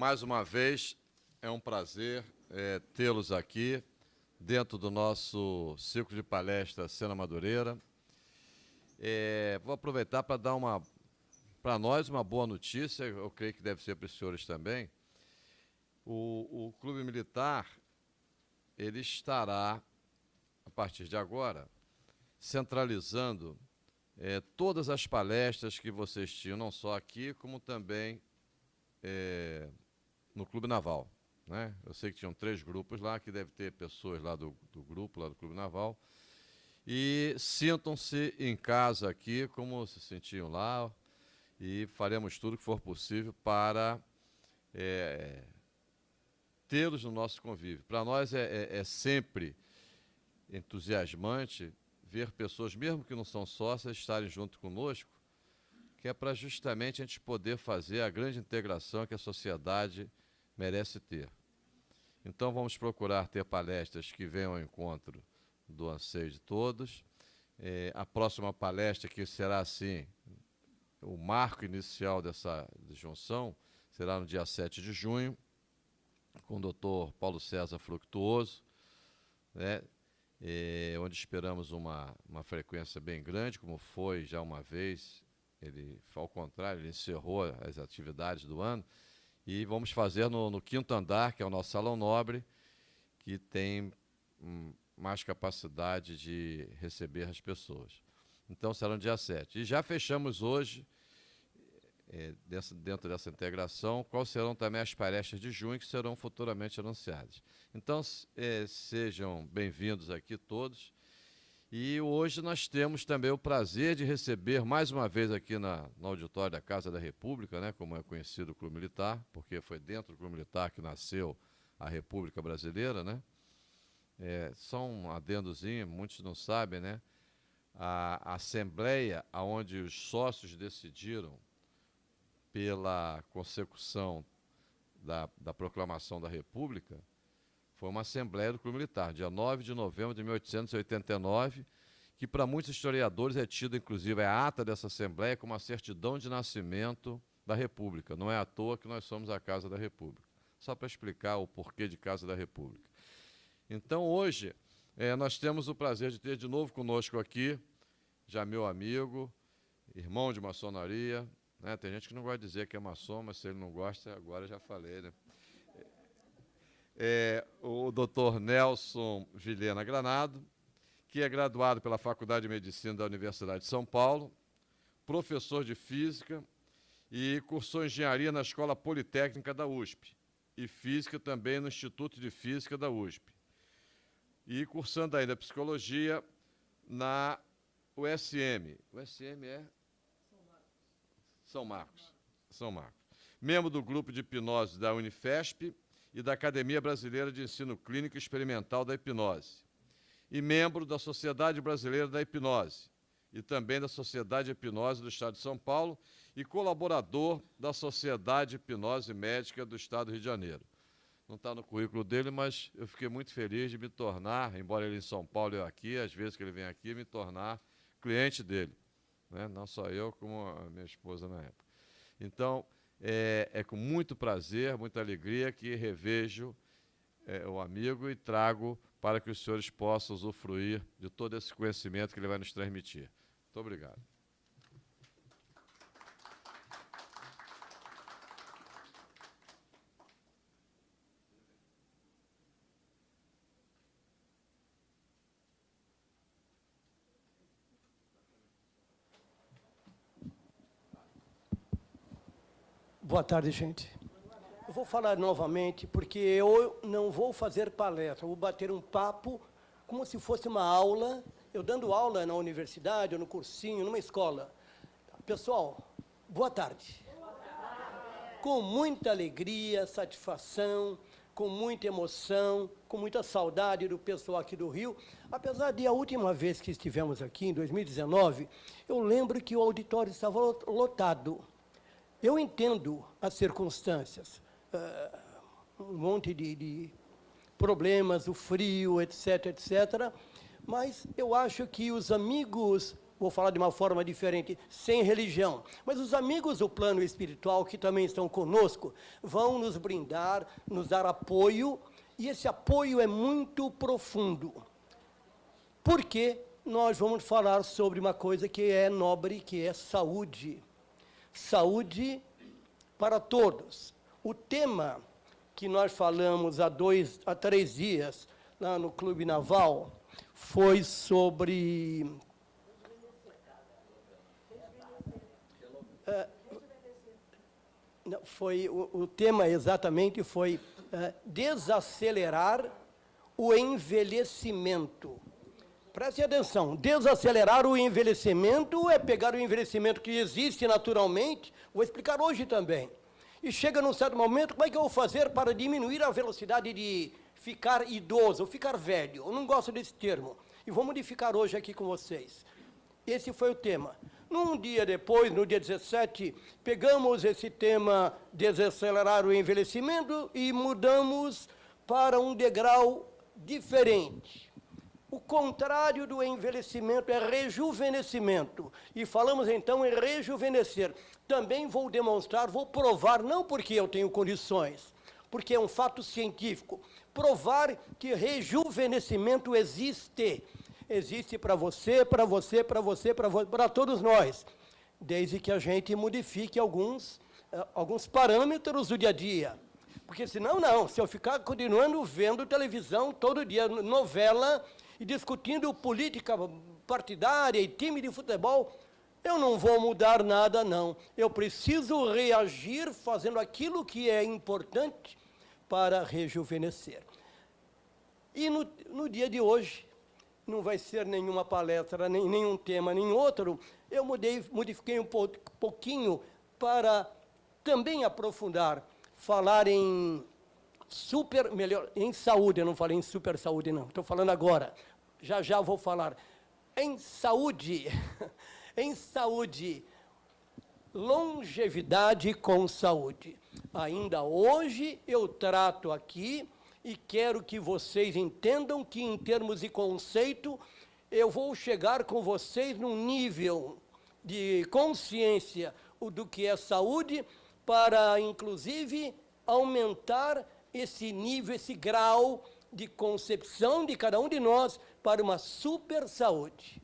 Mais uma vez, é um prazer é, tê-los aqui dentro do nosso ciclo de palestra Cena Madureira. É, vou aproveitar para dar uma, para nós, uma boa notícia, eu creio que deve ser para os senhores também. O, o Clube Militar, ele estará, a partir de agora, centralizando é, todas as palestras que vocês tinham, não só aqui, como também é, no Clube Naval. Né? Eu sei que tinham três grupos lá, que deve ter pessoas lá do, do grupo, lá do Clube Naval. E sintam-se em casa aqui, como se sentiam lá, e faremos tudo que for possível para é, tê-los no nosso convívio. Para nós é, é, é sempre entusiasmante ver pessoas, mesmo que não são sócias, estarem junto conosco, que é para justamente a gente poder fazer a grande integração que a sociedade merece ter. Então, vamos procurar ter palestras que venham ao encontro do anseio de todos. É, a próxima palestra, que será assim, o marco inicial dessa junção, será no dia 7 de junho, com o doutor Paulo César Fructuoso, né, é, onde esperamos uma, uma frequência bem grande, como foi já uma vez. Ele, ao contrário, ele encerrou as atividades do ano. E vamos fazer no, no quinto andar, que é o nosso salão nobre, que tem hum, mais capacidade de receber as pessoas. Então, será no dia 7. E já fechamos hoje, é, dessa, dentro dessa integração, quais serão também as palestras de junho, que serão futuramente anunciadas. Então, é, sejam bem-vindos aqui todos. E hoje nós temos também o prazer de receber mais uma vez aqui na, no auditório da Casa da República, né, como é conhecido o Clube Militar, porque foi dentro do Clube Militar que nasceu a República Brasileira, né? É, só um adendozinho, muitos não sabem, né? A, a Assembleia, onde os sócios decidiram pela consecução da, da proclamação da República, foi uma Assembleia do Clube Militar, dia 9 de novembro de 1889, que para muitos historiadores é tido, inclusive, a ata dessa Assembleia como a certidão de nascimento da República. Não é à toa que nós somos a Casa da República. Só para explicar o porquê de Casa da República. Então, hoje, é, nós temos o prazer de ter de novo conosco aqui, já meu amigo, irmão de maçonaria, né? Tem gente que não gosta de dizer que é maçom, mas se ele não gosta, agora já falei. Né? É, o doutor Nelson Vilhena Granado, que é graduado pela Faculdade de Medicina da Universidade de São Paulo, professor de Física e cursou Engenharia na Escola Politécnica da USP e Física também no Instituto de Física da USP. E cursando ainda Psicologia na USM. USM é são Marcos. São Marcos. Membro do grupo de hipnose da Unifesp e da Academia Brasileira de Ensino Clínico Experimental da Hipnose. E membro da Sociedade Brasileira da Hipnose e também da Sociedade de Hipnose do Estado de São Paulo e colaborador da Sociedade de Hipnose Médica do Estado do Rio de Janeiro. Não está no currículo dele, mas eu fiquei muito feliz de me tornar, embora ele em São Paulo e eu aqui, às vezes que ele vem aqui, me tornar cliente dele né? não só eu, como a minha esposa na época. Então, é, é com muito prazer, muita alegria que revejo é, o amigo e trago para que os senhores possam usufruir de todo esse conhecimento que ele vai nos transmitir. Muito obrigado. Boa tarde, gente. Eu vou falar novamente, porque eu não vou fazer palestra, vou bater um papo como se fosse uma aula, eu dando aula na universidade, ou no cursinho, numa escola. Pessoal, boa tarde. Boa tarde. Com muita alegria, satisfação, com muita emoção, com muita saudade do pessoal aqui do Rio. Apesar de a última vez que estivemos aqui, em 2019, eu lembro que o auditório estava lotado. Eu entendo as circunstâncias, uh, um monte de, de, problemas, o frio, etc., etc., mas eu acho que os amigos vou falar de uma forma diferente, sem religião. Mas os amigos do plano espiritual que também estão conosco vão nos brindar, nos dar apoio, e esse apoio é muito profundo. Porque nós vamos falar sobre uma coisa que é nobre, que é saúde. Saúde para todos. O tema que nós falamos há dois, há três dias, lá no Clube Naval, foi sobre... É, foi, o, o, tema exatamente foi é, desacelerar o envelhecimento. Preste atenção, desacelerar o envelhecimento é pegar o envelhecimento que existe naturalmente, vou explicar hoje também. E chega num certo momento, como é que eu vou fazer para diminuir a velocidade de ficar idoso, ficar velho? Eu não gosto desse termo. E vou modificar hoje aqui com vocês. Esse foi o tema. Num dia depois, no dia 17, pegamos esse tema desacelerar o envelhecimento e mudamos para um degrau diferente. O contrário do envelhecimento é rejuvenescimento. E falamos então em rejuvenescer. Também vou demonstrar, vou provar, não porque eu tenho condições, porque é um fato científico, provar que rejuvenescimento existe. Existe para você, para você, para você, para todos nós. Desde que a gente modifique alguns, eh, alguns parâmetros do dia a dia. Porque senão, não. Se eu ficar continuando vendo televisão todo dia, novela, e discutindo política partidária e time de futebol, eu não vou mudar nada, não. Eu preciso reagir fazendo aquilo que é importante para rejuvenescer. E no, no dia de hoje, não vai ser nenhuma palestra, nem nenhum tema, nem outro. Eu mudei, modifiquei um pouquinho para também aprofundar, falar em super, melhor, em saúde, eu não falei em super saúde, não. Estou falando agora já já vou falar. Em saúde, em saúde, longevidade com saúde. Ainda hoje eu trato aqui e quero que vocês entendam que, em termos de conceito, eu vou chegar com vocês num nível de consciência do que é saúde, para, inclusive, aumentar esse nível, esse grau de concepção de cada um de nós para uma super saúde.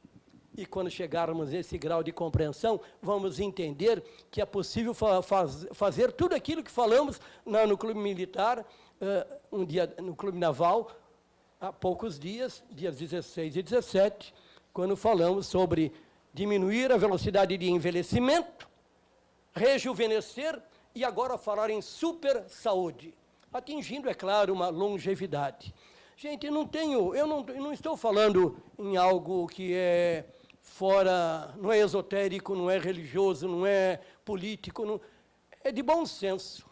E quando chegarmos nesse grau de compreensão, vamos entender que é possível fa faz fazer tudo aquilo que falamos na, no clube militar, uh, um dia no clube naval, há poucos dias, dias 16 e 17, quando falamos sobre diminuir a velocidade de envelhecimento, rejuvenescer e agora falar em super saúde, atingindo, é claro, uma longevidade. Gente, não tenho, eu não, eu não estou falando em algo que é fora, não é esotérico, não é religioso, não é político, não, é de bom senso.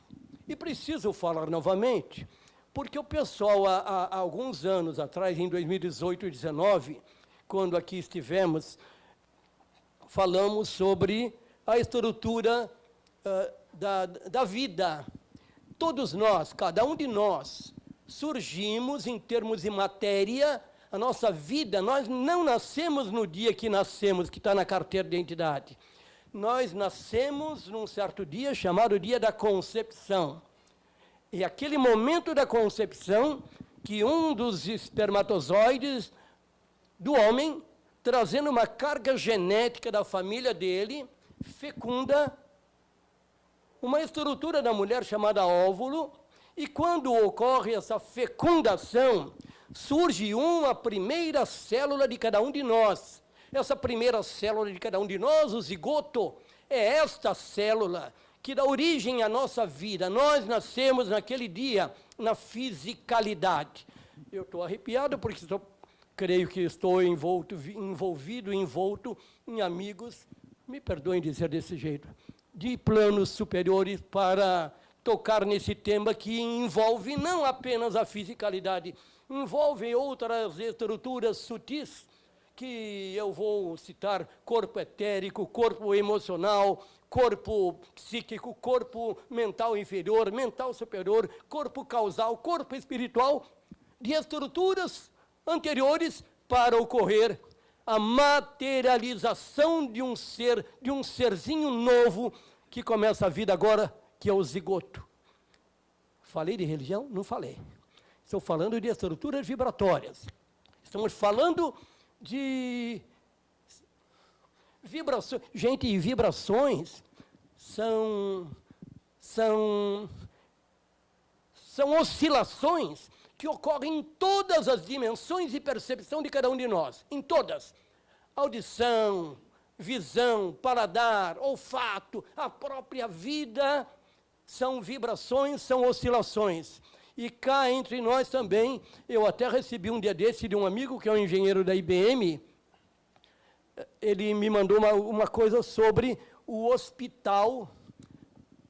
E preciso falar novamente, porque o pessoal, há, há alguns anos atrás, em 2018 e 2019, quando aqui estivemos, falamos sobre a estrutura uh, da, da vida. Todos nós, cada um de nós, surgimos em termos de matéria, a nossa vida, nós não nascemos no dia que nascemos, que está na carteira de identidade. Nós nascemos num certo dia chamado dia da concepção. E aquele momento da concepção que um dos espermatozoides do homem, trazendo uma carga genética da família dele, fecunda uma estrutura da mulher chamada óvulo, e quando ocorre essa fecundação, surge uma primeira célula de cada um de nós. Essa primeira célula de cada um de nós, o zigoto, é esta célula que dá origem à nossa vida. Nós nascemos naquele dia na fisicalidade. Eu estou arrepiado porque estou, creio que estou envolto, envolvido, envolto em amigos, me perdoem dizer desse jeito, de planos superiores para tocar nesse tema que envolve não apenas a fisicalidade, envolve outras estruturas sutis, que eu vou citar corpo etérico, corpo emocional, corpo psíquico, corpo mental inferior, mental superior, corpo causal, corpo espiritual, de estruturas anteriores para ocorrer a materialização de um ser, de um serzinho novo que começa a vida agora, que é o zigoto. Falei de religião? Não falei. Estou falando de estruturas vibratórias. Estamos falando de vibrações. Gente, vibrações são, são, são oscilações que ocorrem em todas as dimensões de percepção de cada um de nós, em todas. Audição, visão, paladar, olfato, a própria vida são vibrações, são oscilações. E cá entre nós também, eu até recebi um dia desse de um amigo que é um engenheiro da IBM, ele me mandou uma, uma coisa sobre o hospital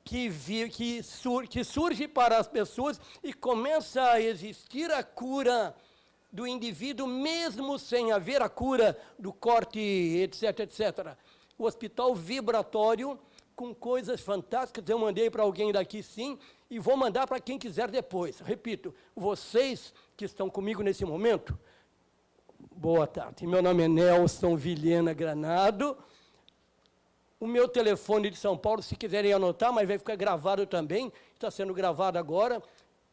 que, vi, que, sur, que surge para as pessoas e começa a existir a cura do indivíduo, mesmo sem haver a cura do corte, etc, etc. O hospital vibratório, com coisas fantásticas, eu mandei para alguém daqui sim, e vou mandar para quem quiser depois. Repito, vocês que estão comigo nesse momento, boa tarde. Meu nome é Nelson Vilhena Granado, o meu telefone de São Paulo, se quiserem anotar, mas vai ficar gravado também, está sendo gravado agora,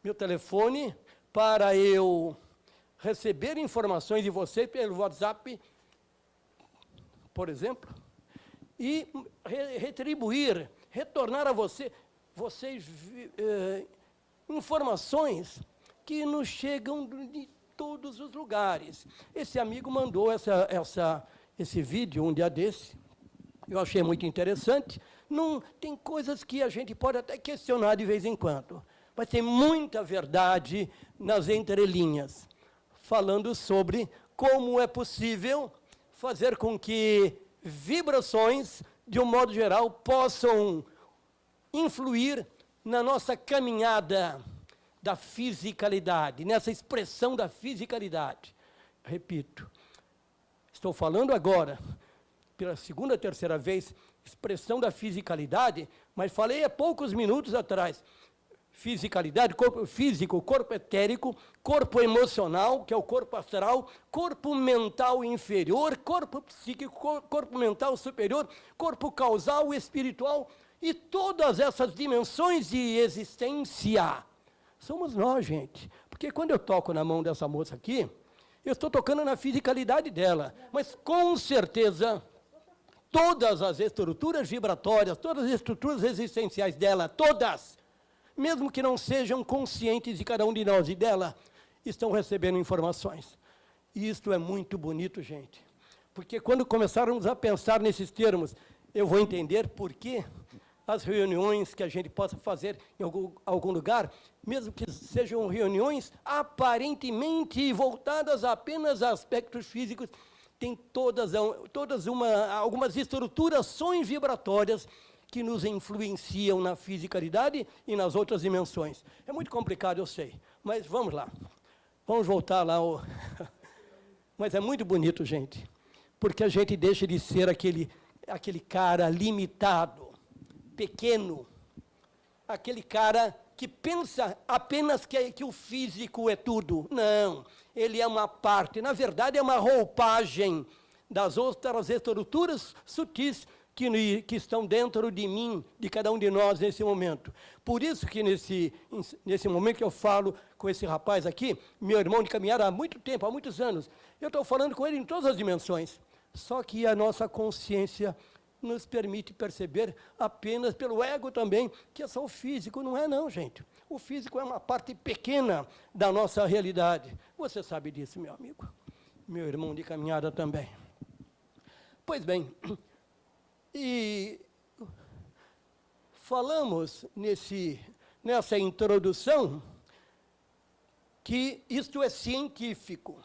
meu telefone, para eu receber informações de vocês pelo WhatsApp, por exemplo, e re retribuir, retornar a você, vocês eh, informações que nos chegam de todos os lugares. Esse amigo mandou essa, essa, esse vídeo um dia desse, eu achei muito interessante. Não, tem coisas que a gente pode até questionar de vez em quando, mas tem muita verdade nas entrelinhas, falando sobre como é possível fazer com que vibrações, de um modo geral, possam influir na nossa caminhada da fisicalidade, nessa expressão da fisicalidade. Repito, estou falando agora pela segunda, terceira vez, expressão da fisicalidade, mas falei há poucos minutos atrás. Fisicalidade, corpo físico, corpo etérico, corpo emocional, que é o corpo astral, corpo mental inferior, corpo psíquico, corpo mental superior, corpo causal, espiritual, e todas essas dimensões de existência. Somos nós, gente. Porque quando eu toco na mão dessa moça aqui, eu estou tocando na fisicalidade dela. Mas, com certeza, todas as estruturas vibratórias, todas as estruturas existenciais dela, todas, mesmo que não sejam conscientes de cada um de nós e dela, estão recebendo informações. E isto é muito bonito, gente. Porque quando começarmos a pensar nesses termos, eu vou entender por que as reuniões que a gente possa fazer em algum, algum lugar, mesmo que sejam reuniões aparentemente voltadas apenas a aspectos físicos, tem todas, todas uma, algumas estruturações vibratórias que nos influenciam na fisicalidade e nas outras dimensões. É muito complicado, eu sei, mas vamos lá. Vamos voltar lá. Ao... mas é muito bonito, gente, porque a gente deixa de ser aquele, aquele cara limitado, pequeno, aquele cara que pensa apenas que, que o físico é tudo. Não, ele é uma parte, na verdade é uma roupagem das outras estruturas sutis que, que, estão dentro de mim, de cada um de nós nesse momento. Por isso que nesse, nesse momento que eu falo com esse rapaz aqui, meu irmão de caminhada há muito tempo, há muitos anos, eu estou falando com ele em todas as dimensões. Só que a nossa consciência nos permite perceber apenas pelo ego também, que é só o físico. Não é não, gente. O físico é uma parte pequena da nossa realidade. Você sabe disso, meu amigo. Meu irmão de caminhada também. Pois bem, e falamos nesse, nessa introdução que isto é científico.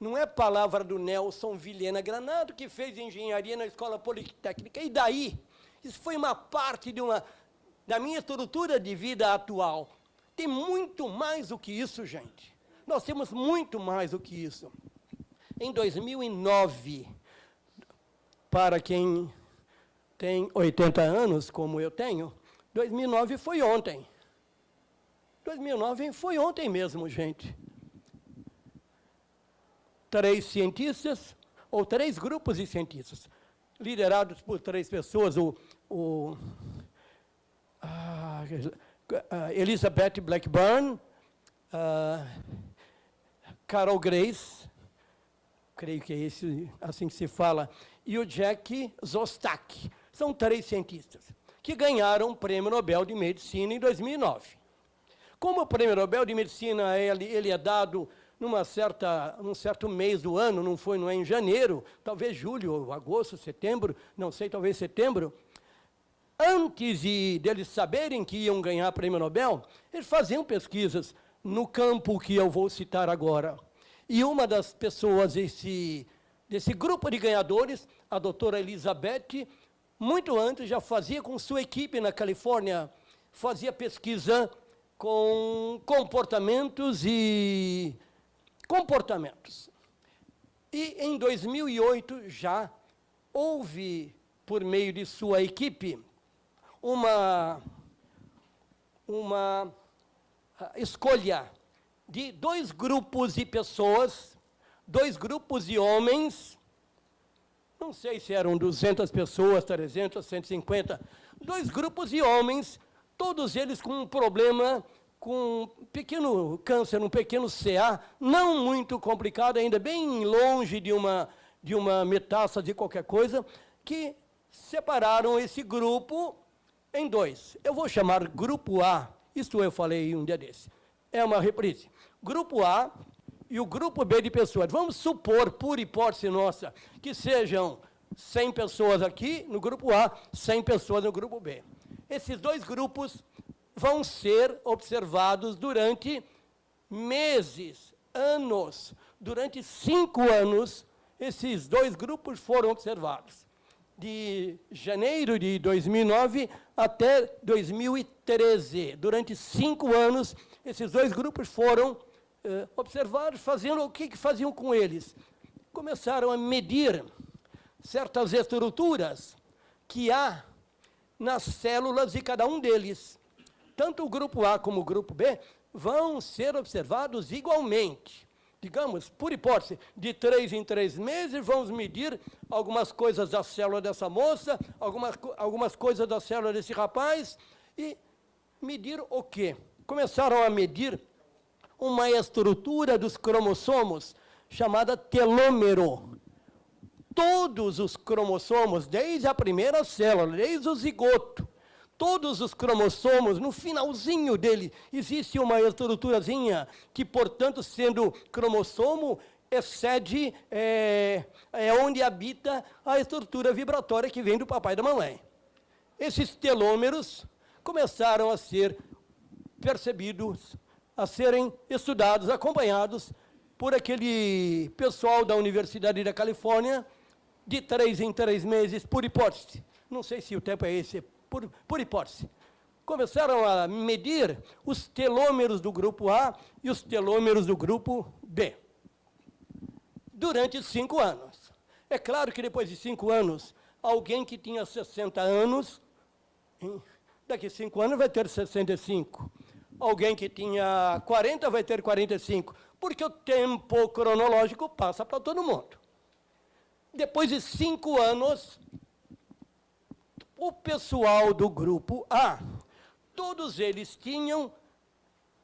Não é palavra do Nelson Vilhena Granado, que fez engenharia na Escola Politécnica. E daí? Isso foi uma parte de uma, da minha estrutura de vida atual. Tem muito mais do que isso, gente. Nós temos muito mais do que isso. Em 2009, para quem tem 80 anos, como eu tenho, 2009 foi ontem. 2009 foi ontem mesmo, gente três cientistas, ou três grupos de cientistas, liderados por três pessoas, o, o ah, Elizabeth Blackburn, Carol Grace, creio que é esse, assim que se fala, e o Jack Zostak. São três cientistas que ganharam o Prêmio Nobel de Medicina em 2009. Como o Prêmio Nobel de Medicina ele, ele é dado numa certa, num certo mês do ano, não foi não é em janeiro, talvez julho, agosto, setembro, não sei, talvez setembro, antes de deles saberem que iam ganhar prêmio Nobel, eles faziam pesquisas no campo que eu vou citar agora. E uma das pessoas desse, desse grupo de ganhadores, a doutora Elizabeth, muito antes já fazia com sua equipe na Califórnia, fazia pesquisa com comportamentos e comportamentos. E em 2008 já houve, por meio de sua equipe, uma, uma ah, escolha de dois grupos de pessoas, dois grupos de homens, não sei se eram 200 pessoas, 300, 150, dois grupos de homens todos eles com um problema, com um pequeno câncer, um pequeno CA, não muito complicado, ainda bem longe de uma, de uma metástase de qualquer coisa, que separaram esse grupo em dois. Eu vou chamar grupo A, isto eu falei um dia desse, é uma reprise. Grupo A e o grupo B de pessoas. Vamos supor, por hipótese nossa, que sejam 100 pessoas aqui no grupo A, 100 pessoas no grupo B. Esses dois grupos vão ser observados durante meses, anos. Durante cinco anos, esses dois grupos foram observados. De janeiro de 2009 até 2013. Durante cinco anos, esses dois grupos foram eh, observados, fazendo o que, que faziam com eles? Começaram a medir certas estruturas que há nas células de cada um deles. Tanto o grupo A como o grupo B vão ser observados igualmente. Digamos, por hipótese, de três em três meses, vamos medir algumas coisas da célula dessa moça, algumas, algumas coisas da célula desse rapaz, e medir o quê? Começaram a medir uma estrutura dos cromossomos chamada telômero todos os cromossomos, desde a primeira célula, desde o zigoto, todos os cromossomos, no finalzinho dele, existe uma estruturazinha que, portanto, sendo cromossomo, excede, é, é onde habita a estrutura vibratória que vem do papai e da mamãe. Esses telômeros começaram a ser percebidos, a serem estudados, acompanhados por aquele pessoal da Universidade da Califórnia, de três em três meses, por hipótese. Não sei se o tempo é esse, por, por hipótese. Começaram a medir os telômeros do grupo A e os telômeros do grupo B. Durante cinco anos. É claro que depois de cinco anos, alguém que tinha 60 anos, daqui cinco anos vai ter 65. Alguém que tinha 40 vai ter 45, porque o tempo cronológico passa para todo mundo. Depois de cinco anos, o pessoal do grupo A, todos eles tinham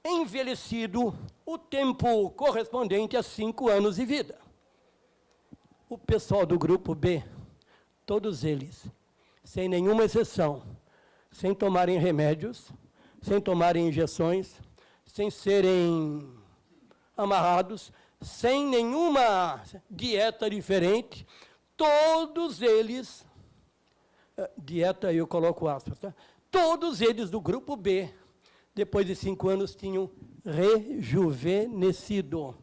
envelhecido o tempo correspondente a cinco anos de vida. O pessoal do grupo B, todos eles, sem nenhuma exceção, sem tomarem remédios, sem tomarem injeções, sem serem amarrados, sem nenhuma dieta diferente, todos eles, eh, dieta eu coloco aspas, tá? todos eles do grupo B, depois de cinco anos, tinham rejuvenescido.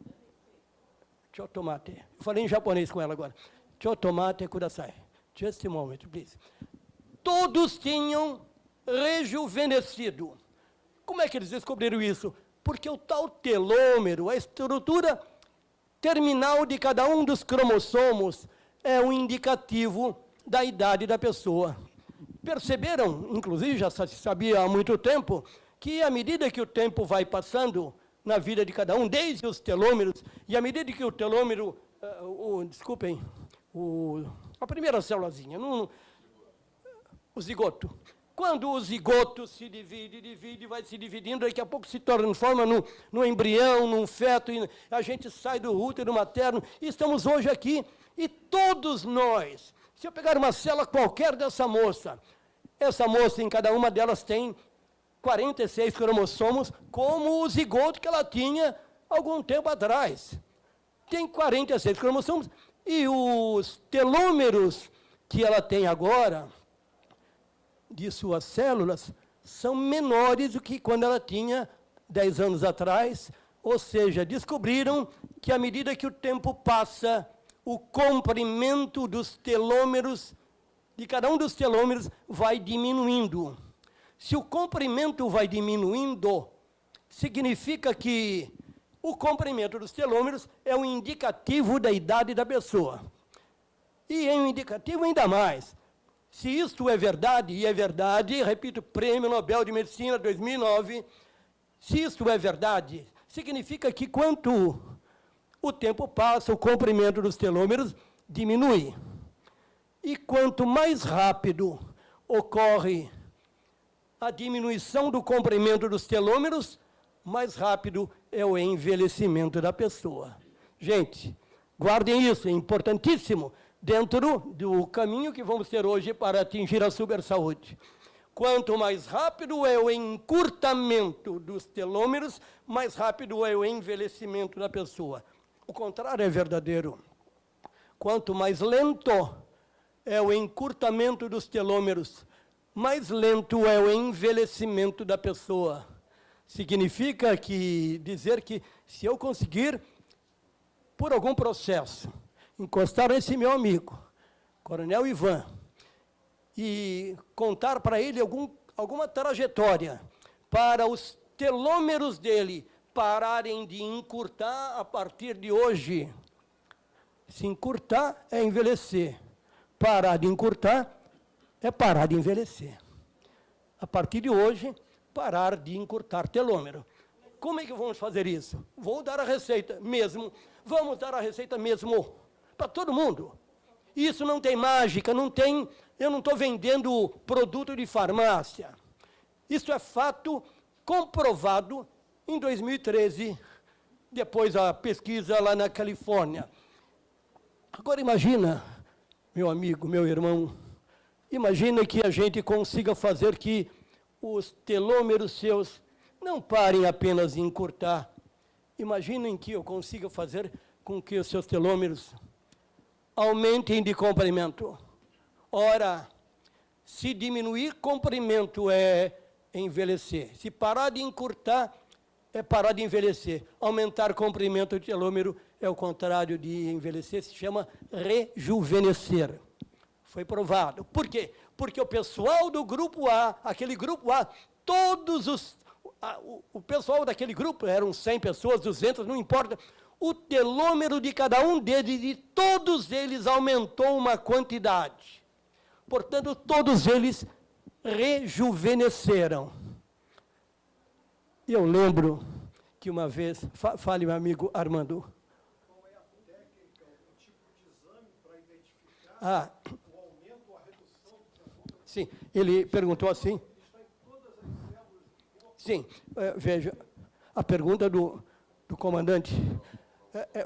Chotomate. Eu falei em japonês com ela agora. Chotomate kudasai. Just a moment, please. Todos tinham rejuvenescido. Como é que eles descobriram isso? Porque o tal telômero, a estrutura terminal de cada um dos cromossomos é um indicativo da idade da pessoa. Perceberam, inclusive já se sabia há muito tempo, que à medida que o tempo vai passando na vida de cada um, desde os telômeros, e à medida que o telômero, uh, o, desculpem, o, a primeira célulazinha, no, o zigoto. Quando o zigoto se divide, divide, vai se dividindo, daqui a pouco se transforma no, no embrião, num feto, e a gente sai do útero materno, e estamos hoje aqui, e todos nós, se eu pegar uma célula qualquer dessa moça, essa moça, em cada uma delas tem 46 cromossomos, como o zigoto que ela tinha algum tempo atrás. Tem 46 cromossomos, e os telômeros que ela tem agora, de suas células, são menores do que quando ela tinha 10 anos atrás, ou seja, descobriram que à medida que o tempo passa, o comprimento dos telômeros, de cada um dos telômeros, vai diminuindo. Se o comprimento vai diminuindo, significa que o comprimento dos telômeros é um indicativo da idade da pessoa. E é um indicativo ainda mais. Se isto é verdade, e é verdade, repito, Prêmio Nobel de Medicina 2009, se isto é verdade, significa que quanto o tempo passa, o comprimento dos telômeros diminui. E quanto mais rápido ocorre a diminuição do comprimento dos telômeros, mais rápido é o envelhecimento da pessoa. Gente, guardem isso, é importantíssimo, dentro do caminho que vamos ter hoje para atingir a super saúde. Quanto mais rápido é o encurtamento dos telômeros, mais rápido é o envelhecimento da pessoa. O contrário é verdadeiro. Quanto mais lento é o encurtamento dos telômeros, mais lento é o envelhecimento da pessoa. Significa que dizer que se eu conseguir, por algum processo, encostar nesse meu amigo, Coronel Ivan, e contar para ele algum, alguma trajetória para os telômeros dele pararem de encurtar a partir de hoje. Se encurtar é envelhecer. Parar de encurtar é parar de envelhecer. A partir de hoje, parar de encurtar telômero. Como é que vamos fazer isso? Vou dar a receita mesmo, vamos dar a receita mesmo para todo mundo. Isso não tem mágica, não tem, eu não estou vendendo produto de farmácia. Isso é fato comprovado em 2013, depois a pesquisa lá na Califórnia. Agora imagina, meu amigo, meu irmão, imagina que a gente consiga fazer que os telômeros seus não parem apenas em encurtar. Imaginem que eu consiga fazer com que os seus telômeros aumentem de comprimento. Ora, se diminuir comprimento é envelhecer. Se parar de encurtar, é parar de envelhecer. Aumentar comprimento de telômero é o contrário de envelhecer, se chama rejuvenescer. Foi provado. Por quê? Porque o pessoal do grupo A, aquele grupo A, todos os... A, o, o pessoal daquele grupo, eram 100 pessoas, 200, não importa, o telômero de cada um deles, de todos eles, aumentou uma quantidade. Portanto, todos eles rejuvenesceram. Eu lembro que uma vez, fa fale meu amigo Armando. Qual é a técnica, o tipo de exame para identificar ah, Sim, ele perguntou assim. Sim, é, veja, a pergunta do, do comandante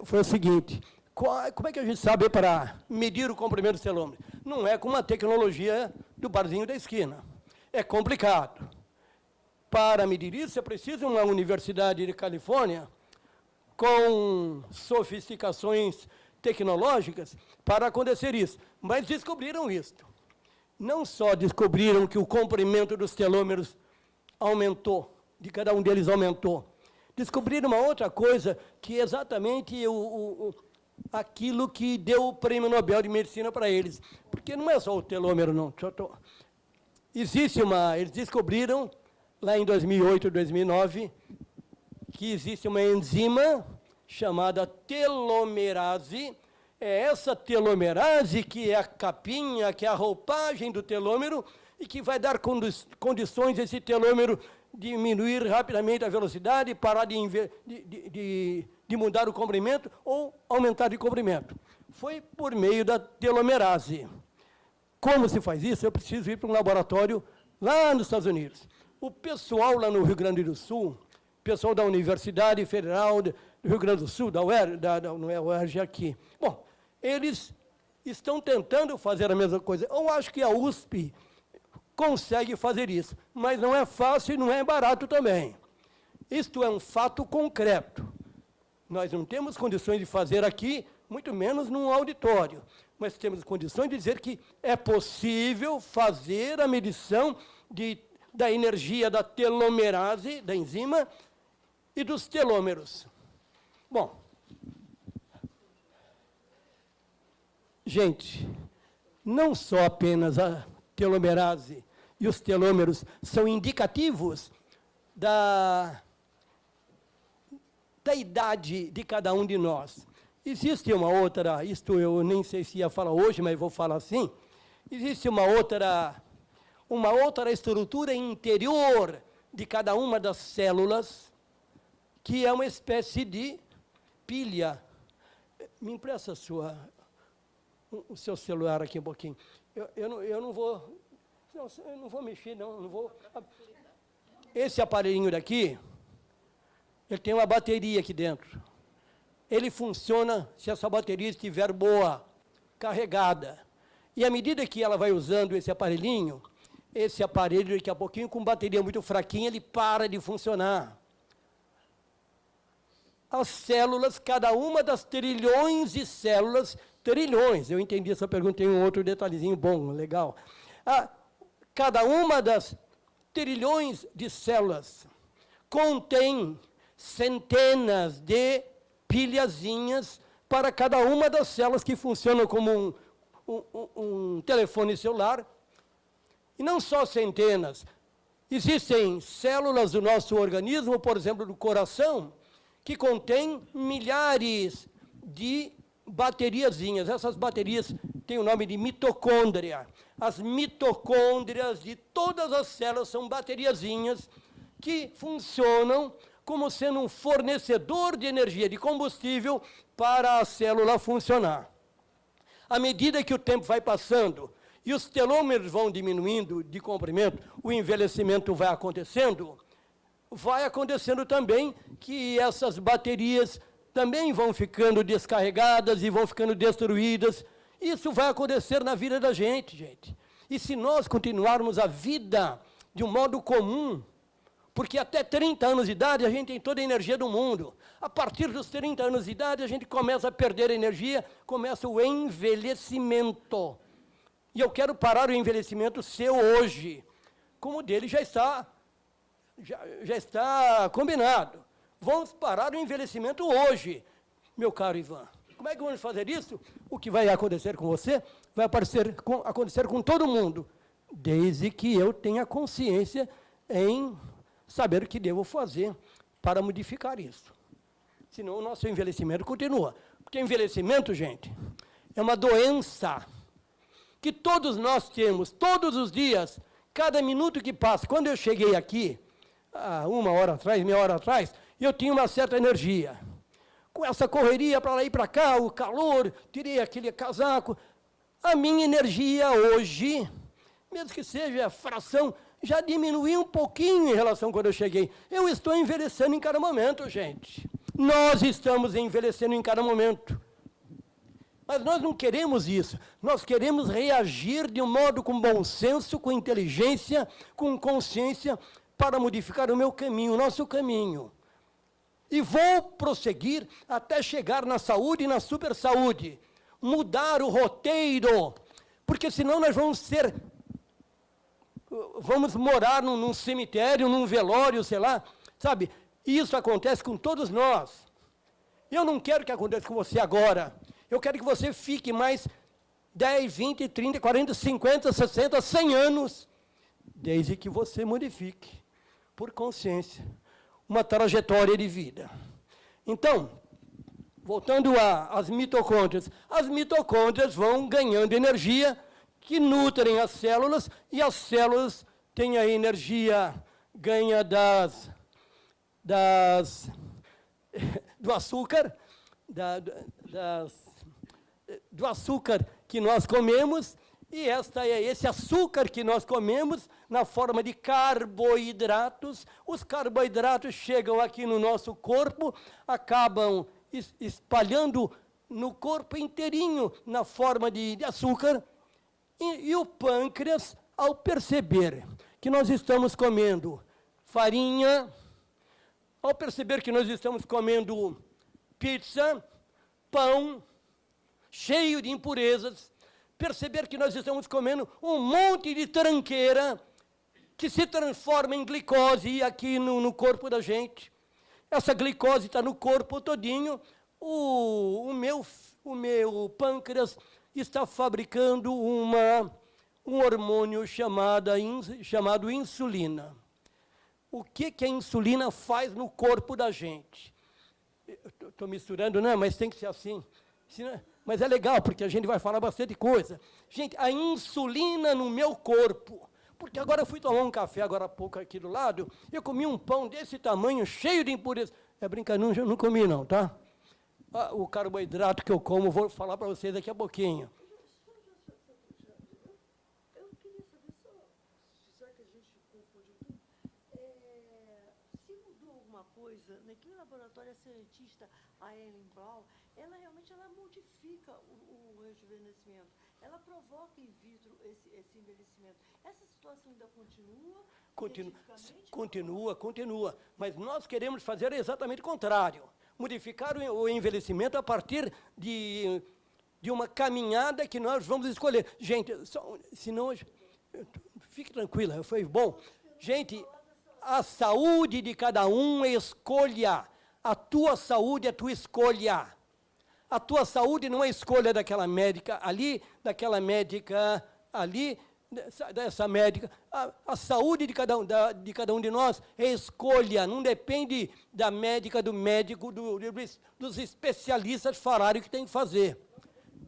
foi o seguinte, qual, como é que a gente sabe para medir o comprimento do telômero? Não é com uma tecnologia do barzinho da esquina. É complicado. Para medir isso, é preciso uma universidade de Califórnia com sofisticações tecnológicas para acontecer isso. Mas descobriram isso não só descobriram que o comprimento dos telômeros aumentou, de cada um deles aumentou, descobriram uma outra coisa, que é exatamente o, o, aquilo que deu o prêmio Nobel de Medicina para eles. Porque não é só o telômero, não. Existe uma... Eles descobriram, lá em 2008, 2009, que existe uma enzima chamada telomerase, é essa telomerase que é a capinha, que é a roupagem do telômero e que vai dar condições esse telômero diminuir rapidamente a velocidade, parar de, de, de, de mudar o comprimento ou aumentar de comprimento. foi por meio da telomerase. Como se faz isso? Eu preciso ir para um laboratório lá nos Estados Unidos. O pessoal lá no Rio Grande do Sul, pessoal da Universidade Federal do Rio Grande do Sul, da UER, da, da, não é UERJ aqui. Bom, eles estão tentando fazer a mesma coisa. Eu acho que a USP consegue fazer isso, mas não é fácil e não é barato também. Isto é um fato concreto. Nós não temos condições de fazer aqui, muito menos num auditório, mas temos condições de dizer que é possível fazer a medição de, da energia da telomerase, da enzima, e dos telômeros. Bom, gente, não só apenas a telomerase e os telômeros são indicativos da da idade de cada um de nós. Existe uma outra, isto eu nem sei se ia falar hoje, mas vou falar assim, existe uma outra, uma outra estrutura interior de cada uma das células, que é uma espécie de pilha. Me empresta sua, o seu celular aqui um pouquinho. Eu, eu, não, eu não vou, não, eu não vou mexer, não, não vou. Esse aparelhinho daqui, ele tem uma bateria aqui dentro. Ele funciona se essa bateria estiver boa, carregada. E à medida que ela vai usando esse aparelhinho, esse aparelho, daqui a pouquinho, com bateria muito fraquinha, ele para de funcionar. As células, cada uma das trilhões de células, trilhões, eu entendi essa pergunta, tem um outro detalhezinho bom, legal. Ah, cada uma das trilhões de células contém centenas de pilhazinhas para cada uma das células que funcionam como um, um, um telefone celular. E não só centenas. Existem células do nosso organismo, por exemplo, do coração, que contém milhares de bateriazinhas. Essas baterias têm o nome de mitocôndria. As mitocôndrias de todas as células são bateriazinhas que funcionam como sendo um fornecedor de energia, de combustível, para a célula funcionar. À medida que o tempo vai passando e os telômeros vão diminuindo de comprimento, o envelhecimento vai acontecendo, vai acontecendo também que essas baterias também vão ficando descarregadas e vão ficando destruídas. Isso vai acontecer na vida da gente, gente. E se nós continuarmos a vida de um modo comum, porque até 30 anos de idade a gente tem toda a energia do mundo. A partir dos 30 anos de idade a gente começa a perder energia, começa o envelhecimento. E eu quero parar o envelhecimento seu hoje, como o dele já está, já, já está combinado. Vamos parar o envelhecimento hoje, meu caro Ivan. Como é que vamos fazer isso? O que vai acontecer com você vai aparecer com, acontecer com todo mundo, desde que eu tenha consciência em saber o que devo fazer para modificar isso. Senão o nosso envelhecimento continua. Porque envelhecimento, gente, é uma doença que todos nós temos, todos os dias, cada minuto que passa. Quando eu cheguei aqui, uma hora atrás, meia hora atrás, eu tinha uma certa energia. Com essa correria para lá e para cá, o calor, tirei aquele casaco. A minha energia hoje, mesmo que seja fração já diminuiu um pouquinho em relação a quando eu cheguei. Eu estou envelhecendo em cada momento, gente. Nós estamos envelhecendo em cada momento. Mas nós não queremos isso. Nós queremos reagir de um modo com bom senso, com inteligência, com consciência, para modificar o meu caminho, o nosso caminho. E vou prosseguir até chegar na saúde e na super saúde. Mudar o roteiro, porque senão nós vamos ser vamos morar num, num cemitério, num velório, sei lá, sabe? Isso acontece com todos nós. Eu não quero que aconteça com você agora. Eu quero que você fique mais 10, 20, 30, 40, 50, 60, 100 anos, desde que você modifique, por consciência, uma trajetória de vida. Então, voltando às mitocôndrias, as mitocôndrias vão ganhando energia que nutrem as células, e as células têm a energia ganha das, das, do açúcar, da, das, do açúcar que nós comemos, e esta é esse açúcar que nós comemos na forma de carboidratos. Os carboidratos chegam aqui no nosso corpo, acabam espalhando no corpo inteirinho na forma de, açúcar. E, e o pâncreas, ao perceber que nós estamos comendo farinha, ao perceber que nós estamos comendo pizza, pão, cheio de impurezas, perceber que nós estamos comendo um monte de tranqueira que se transforma em glicose aqui no, no corpo da gente. Essa glicose está no corpo todinho. O, o, meu, o meu pâncreas está fabricando uma, um hormônio chamada, chamado insulina. O que, que a insulina faz no corpo da gente? Estou misturando, não, mas tem que ser assim. Mas é legal, porque a gente vai falar bastante coisa. Gente, a insulina no meu corpo. Porque agora eu fui tomar um café agora há pouco aqui do lado, eu comi um pão desse tamanho, cheio de impureza. É brincadeira, não, não comi não, tá? Ah, o carboidrato que eu como, vou falar para vocês daqui a pouquinho. Naquele laboratório, a cientista, a Ellen Brown, ela realmente ela modifica o, o rejuvenescimento, ela provoca in vitro esse, esse envelhecimento. Essa situação ainda continua? Continua, continua, continua. Mas nós queremos fazer exatamente o contrário. Modificar o envelhecimento a partir de, de uma caminhada que nós vamos escolher. Gente, só, senão... Fique tranquila, foi bom. Gente, a saúde de cada um é escolha. A tua saúde é tua escolha. A tua saúde não é escolha daquela médica ali, daquela médica ali, dessa, médica. A, a, saúde de cada, um, da, de cada um de nós é escolha, não depende da médica, do médico, do, dos especialistas falarem o que tem que fazer.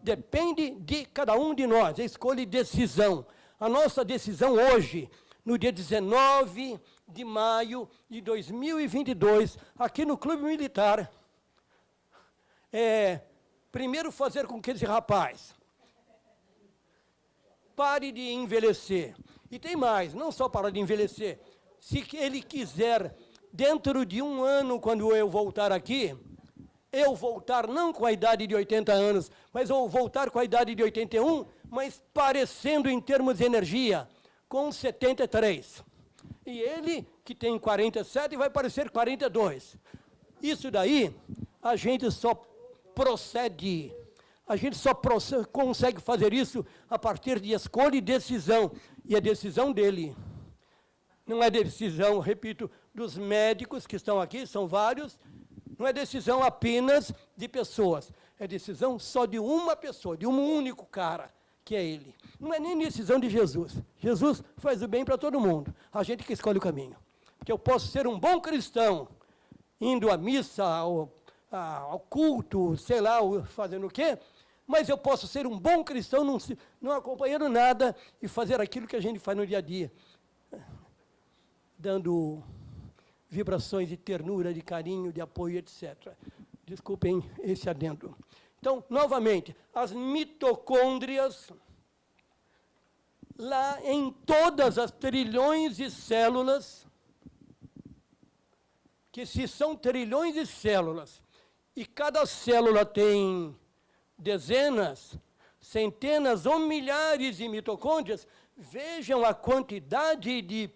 Depende de cada um de nós, é escolha e decisão. A nossa decisão hoje, no dia 19 de maio de 2022, aqui no Clube Militar, é, primeiro fazer com que esse rapaz pare de envelhecer. E tem mais, não só para de envelhecer, se ele quiser, dentro de um ano, quando eu voltar aqui, eu voltar não com a idade de 80 anos, mas eu voltar com a idade de 81, mas parecendo em termos de energia, com 73. E ele, que tem 47, vai parecer 42. Isso daí, a gente só procede. A gente só procede, consegue fazer isso a partir de escolha e decisão. E a decisão dele não é decisão, repito, dos médicos que estão aqui, são vários, não é decisão apenas de pessoas, é decisão só de uma pessoa, de um único cara, que é ele. Não é nem decisão de Jesus. Jesus faz o bem para todo mundo, a gente que escolhe o caminho. Porque eu posso ser um bom cristão, indo à missa, ao ao culto, sei lá, fazendo o quê, mas eu posso ser um bom cristão, não, não acompanhando nada e fazer aquilo que a gente faz no dia a dia, dando vibrações de ternura, de carinho, de apoio, etc. Desculpem esse adendo. Então, novamente, as mitocôndrias, lá em todas as trilhões de células, que se são trilhões de células, e cada célula tem dezenas, centenas ou milhares de mitocôndrias, vejam a quantidade de,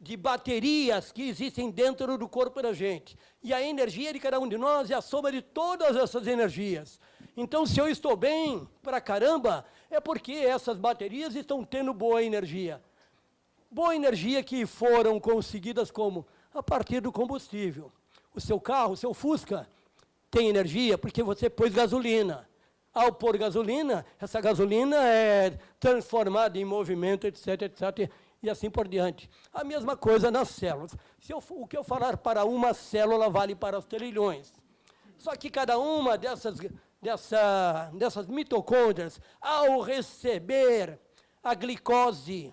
de baterias que existem dentro do corpo da gente. E a energia de cada um de nós é a soma de todas essas energias. Então, se eu estou bem para caramba, é porque essas baterias estão tendo boa energia. Boa energia que foram conseguidas como? A partir do combustível. O seu carro, o seu Fusca, tem energia porque você pôs gasolina. Ao pôr gasolina, essa gasolina é transformada em movimento, etc, etc, e assim por diante. A mesma coisa nas células. Se eu, o que eu falar para uma célula vale para os trilhões. Só que cada uma dessas, dessa, dessas mitocôndrias, ao receber a glicose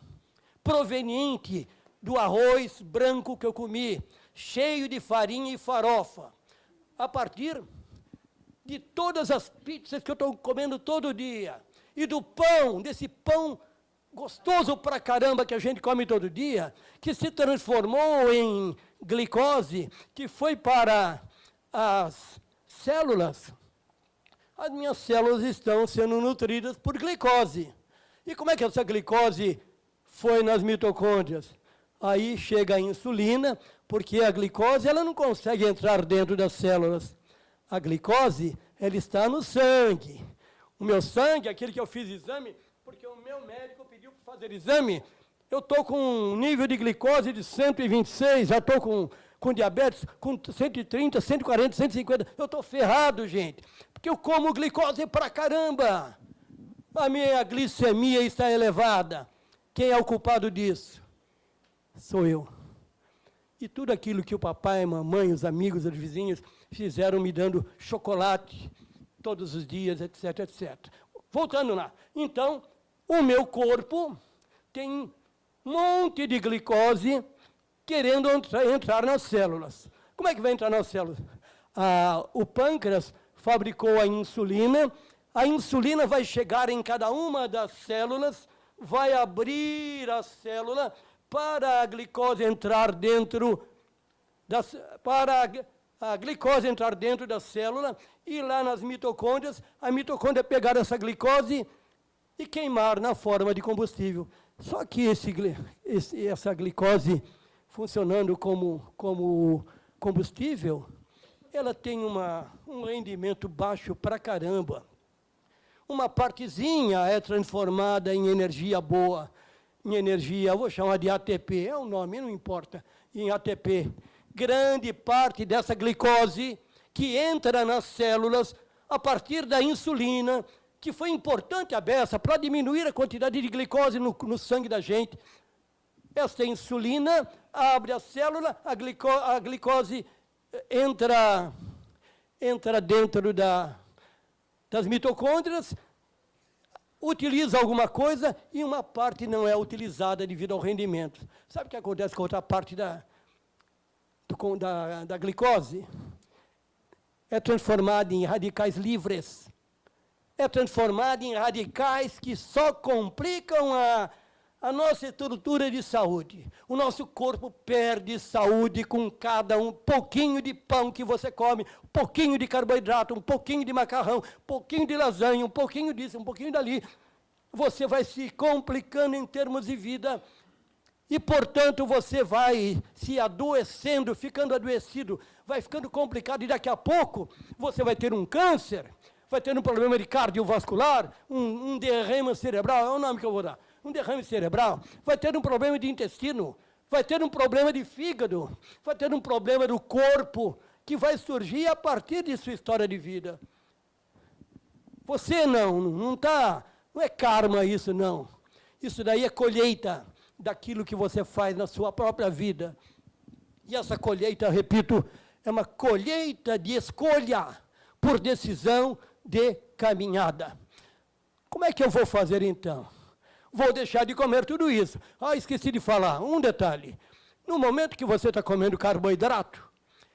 proveniente do arroz branco que eu comi, cheio de farinha e farofa, a partir de todas as pizzas que eu estou comendo todo dia, e do pão, desse pão gostoso pra caramba que a gente come todo dia, que se transformou em glicose, que foi para as células, as minhas células estão sendo nutridas por glicose. E como é que essa glicose foi nas mitocôndrias? Aí chega a insulina, porque a glicose ela não consegue entrar dentro das células. A glicose ela está no sangue. O meu sangue, aquele que eu fiz exame, porque o meu médico pediu para fazer exame, eu estou com um nível de glicose de 126, já estou com, com diabetes com 130, 140, 150. Eu estou ferrado, gente, porque eu como glicose para caramba. A minha glicemia está elevada. Quem é o culpado disso? Sou eu. E tudo aquilo que o papai, a mamãe, os amigos, os vizinhos fizeram me dando chocolate todos os dias, etc, etc. Voltando lá. Então, o meu corpo tem monte de glicose querendo entrar nas células. Como é que vai entrar nas células? Ah, o pâncreas fabricou a insulina, a insulina vai chegar em cada uma das células, vai abrir a célula para a glicose entrar dentro das, para a, a glicose entrar dentro da célula e lá nas mitocôndrias, a mitocôndria pegar essa glicose e queimar na forma de combustível. Só que esse, esse, essa glicose funcionando como, como combustível, ela tem uma, um rendimento baixo para caramba. Uma partezinha é transformada em energia boa, em energia, vou chamar de ATP, é o nome, não importa, em ATP. Grande parte dessa glicose que entra nas células a partir da insulina, que foi importante a beça para diminuir a quantidade de glicose no, no, sangue da gente. Essa insulina abre a célula, a, glico, a glicose eh, entra, entra dentro da, das mitocôndrias, utiliza alguma coisa e uma parte não é utilizada devido ao rendimento. Sabe o que acontece com outra parte da, da, da glicose? É transformada em radicais livres é transformada em radicais que só complicam a, a nossa estrutura de saúde. O nosso corpo perde saúde com cada um pouquinho de pão que você come, um pouquinho de carboidrato, um pouquinho de macarrão, um pouquinho de lasanha, um pouquinho disso, um pouquinho dali. Você vai se complicando em termos de vida e, portanto, você vai se adoecendo, ficando adoecido, vai ficando complicado e daqui a pouco você vai ter um câncer vai ter um problema de cardiovascular, um, um derrame cerebral, é o nome que eu vou dar, um derrame cerebral, vai ter um problema de intestino, vai ter um problema de fígado, vai ter um problema do corpo, que vai surgir a partir de sua história de vida. Você não, não está, não é karma isso não. Isso daí é colheita daquilo que você faz na sua própria vida. E essa colheita, repito, é uma colheita de escolha por decisão de caminhada. Como é que eu vou fazer então? Vou deixar de comer tudo isso. Ah, esqueci de falar, um detalhe. No momento que você está comendo carboidrato,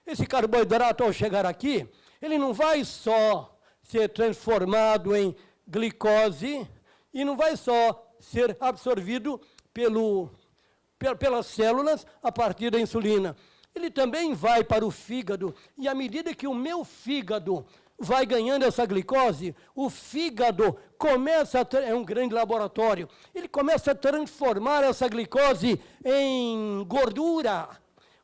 esse carboidrato, ao chegar aqui, ele não vai só ser transformado em glicose e não vai só ser absorvido pelo, pelas células a partir da insulina. Ele também vai para o fígado, e à medida que o meu fígado vai ganhando essa glicose, o fígado começa a, é um grande laboratório, ele começa a transformar essa glicose em gordura.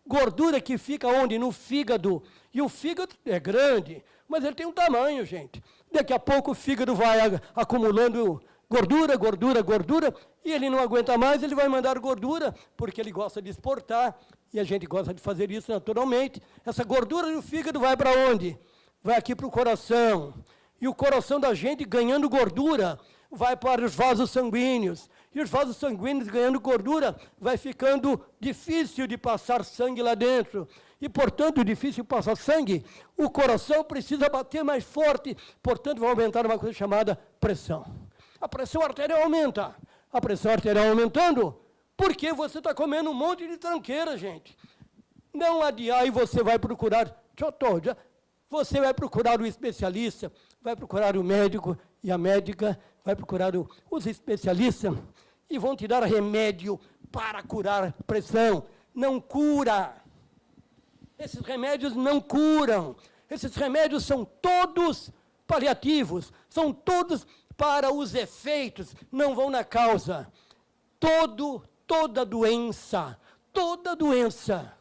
Gordura que fica onde? No fígado. E o fígado é grande, mas ele tem um tamanho, gente. Daqui a pouco o fígado vai acumulando gordura, gordura, gordura, e ele não aguenta mais, ele vai mandar gordura, porque ele gosta de exportar, e a gente gosta de fazer isso naturalmente. Essa gordura do fígado vai para onde? Vai aqui para o coração. E o coração da gente, ganhando gordura, vai para os vasos sanguíneos. E os vasos sanguíneos, ganhando gordura, vai ficando difícil de passar sangue lá dentro. E, portanto, difícil passar sangue, o coração precisa bater mais forte, portanto, vai aumentar uma coisa chamada pressão. A pressão arterial aumenta. A pressão arterial aumentando, porque você está comendo um monte de tranqueira, gente. Não adiar e você vai procurar. Já, Você vai procurar o especialista, vai procurar o médico e a médica, vai procurar o, os especialistas e vão te dar remédio para curar pressão. Não cura. Esses remédios não curam. Esses remédios são todos paliativos, são todos para os efeitos, não vão na causa. Todo, toda doença, toda doença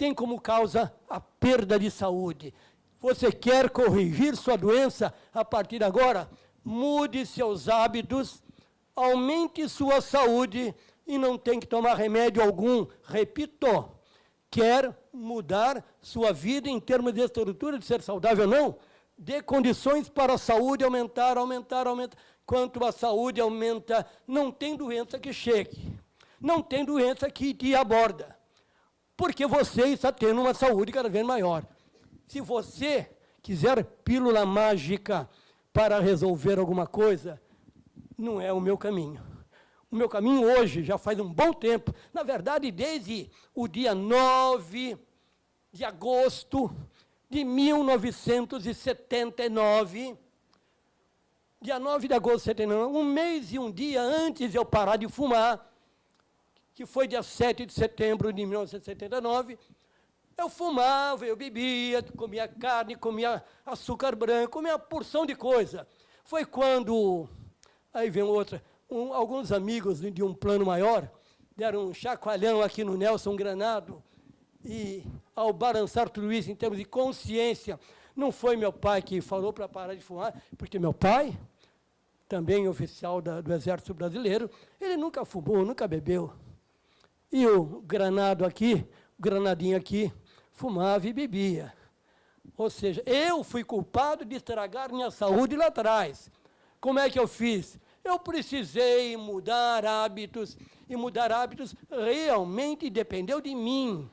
tem como causa a perda de saúde. Você quer corrigir sua doença a partir de agora? Mude seus hábitos, aumente sua saúde e não tem que tomar remédio algum. Repito, quer mudar sua vida em termos de estrutura, de ser saudável ou não? Dê condições para a saúde aumentar, aumentar, aumentar. Quanto a saúde aumenta, não tem doença que chegue. Não tem doença que te aborda. Porque você está tendo uma saúde cada vez maior. Se você quiser pílula mágica para resolver alguma coisa, não é o meu caminho. O meu caminho hoje, já faz um bom tempo, na verdade, desde o dia 9 de agosto de 1979, dia 9 de agosto de 79, um mês e um dia antes de eu parar de fumar, que foi dia 7 de setembro de 1979, eu fumava, eu bebia, comia carne, comia açúcar branco, comia uma porção de coisa. Foi quando, aí vem outra, um, alguns amigos de um plano maior deram um chacoalhão aqui no Nelson Granado, e ao balançar tudo isso em termos de consciência, não foi meu pai que falou para parar de fumar, porque meu pai, também oficial da, do Exército Brasileiro, ele nunca fumou, nunca bebeu. E o Granado aqui, o Granadinho aqui, fumava e bebia. Ou seja, eu fui culpado de estragar minha saúde lá atrás. Como é que eu fiz? Eu precisei mudar hábitos, e mudar hábitos realmente dependeu de mim.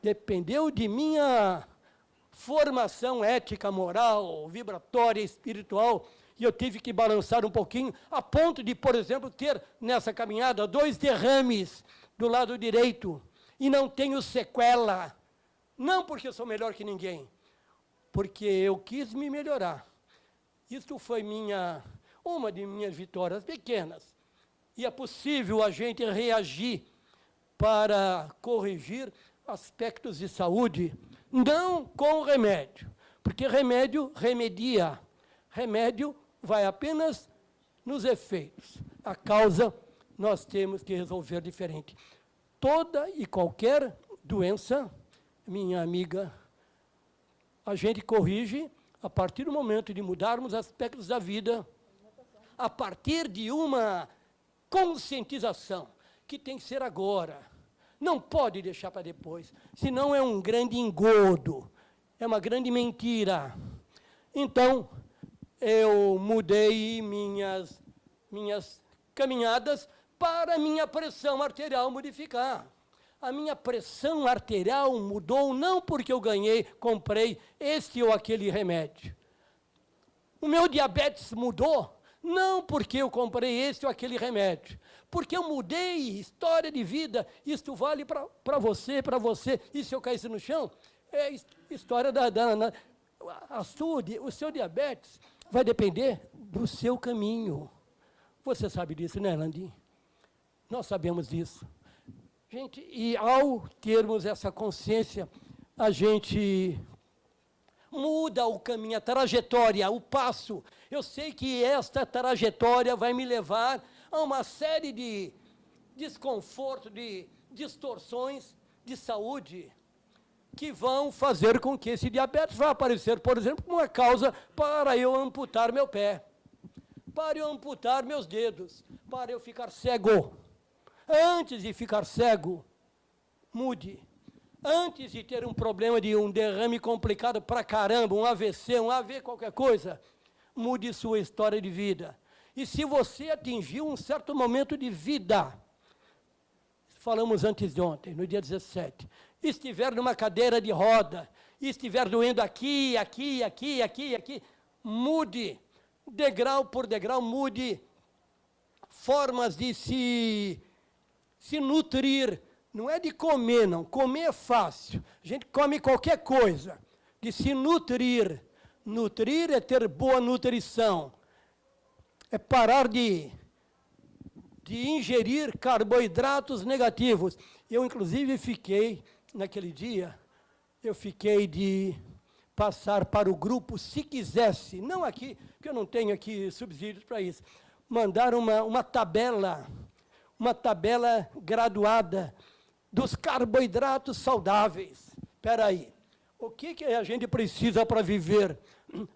Dependeu de minha formação ética, moral, vibratória, espiritual, e eu tive que balançar um pouquinho, a ponto de, por exemplo, ter nessa caminhada dois derrames do lado direito, e não tenho sequela. Não porque eu sou melhor que ninguém, porque eu quis me melhorar. Isso foi minha, uma de minhas vitórias pequenas. E é possível a gente reagir para corrigir aspectos de saúde, não com remédio, porque remédio remedia. Remédio vai apenas nos efeitos. A causa nós temos que resolver diferente. Toda e qualquer doença minha amiga, a gente corrige a partir do momento de mudarmos aspectos da vida, a partir de uma conscientização, que tem que ser agora. Não pode deixar para depois, senão é um grande engodo, é uma grande mentira. Então, eu mudei minhas, minhas caminhadas para minha pressão arterial modificar a minha pressão arterial mudou não porque eu ganhei, comprei este ou aquele remédio. O meu diabetes mudou não porque eu comprei este ou aquele remédio, porque eu mudei história de vida. Isto vale para você, para você. E se eu caísse no chão? É história da... da, da a sua, o seu diabetes vai depender do seu caminho. Você sabe disso, né, Landim? Nós sabemos disso. Gente, e ao termos essa consciência, a gente muda o caminho, a trajetória, o passo. Eu sei que esta trajetória vai me levar a uma série de desconforto, de distorções de saúde que vão fazer com que esse diabetes vá aparecer, por exemplo, como uma causa para eu amputar meu pé, para eu amputar meus dedos, para eu ficar cego. Antes de ficar cego, mude. Antes de ter um problema de um derrame complicado para caramba, um AVC, um AV, qualquer coisa, mude sua história de vida. E se você atingiu um certo momento de vida, falamos antes de ontem, no dia 17, estiver numa cadeira de roda, estiver doendo aqui, aqui, aqui, aqui, aqui, mude, degrau por degrau, mude formas de se se nutrir, não é de comer, não. Comer é fácil. A gente come qualquer coisa. de se nutrir. Nutrir é ter boa nutrição. É parar de, de ingerir carboidratos negativos. Eu, inclusive, fiquei, naquele dia, eu fiquei de passar para o grupo, se quisesse, não aqui, porque eu não tenho aqui subsídios para isso, mandar uma, uma tabela, uma tabela graduada dos carboidratos saudáveis. Espera aí, o que, que a gente precisa para viver?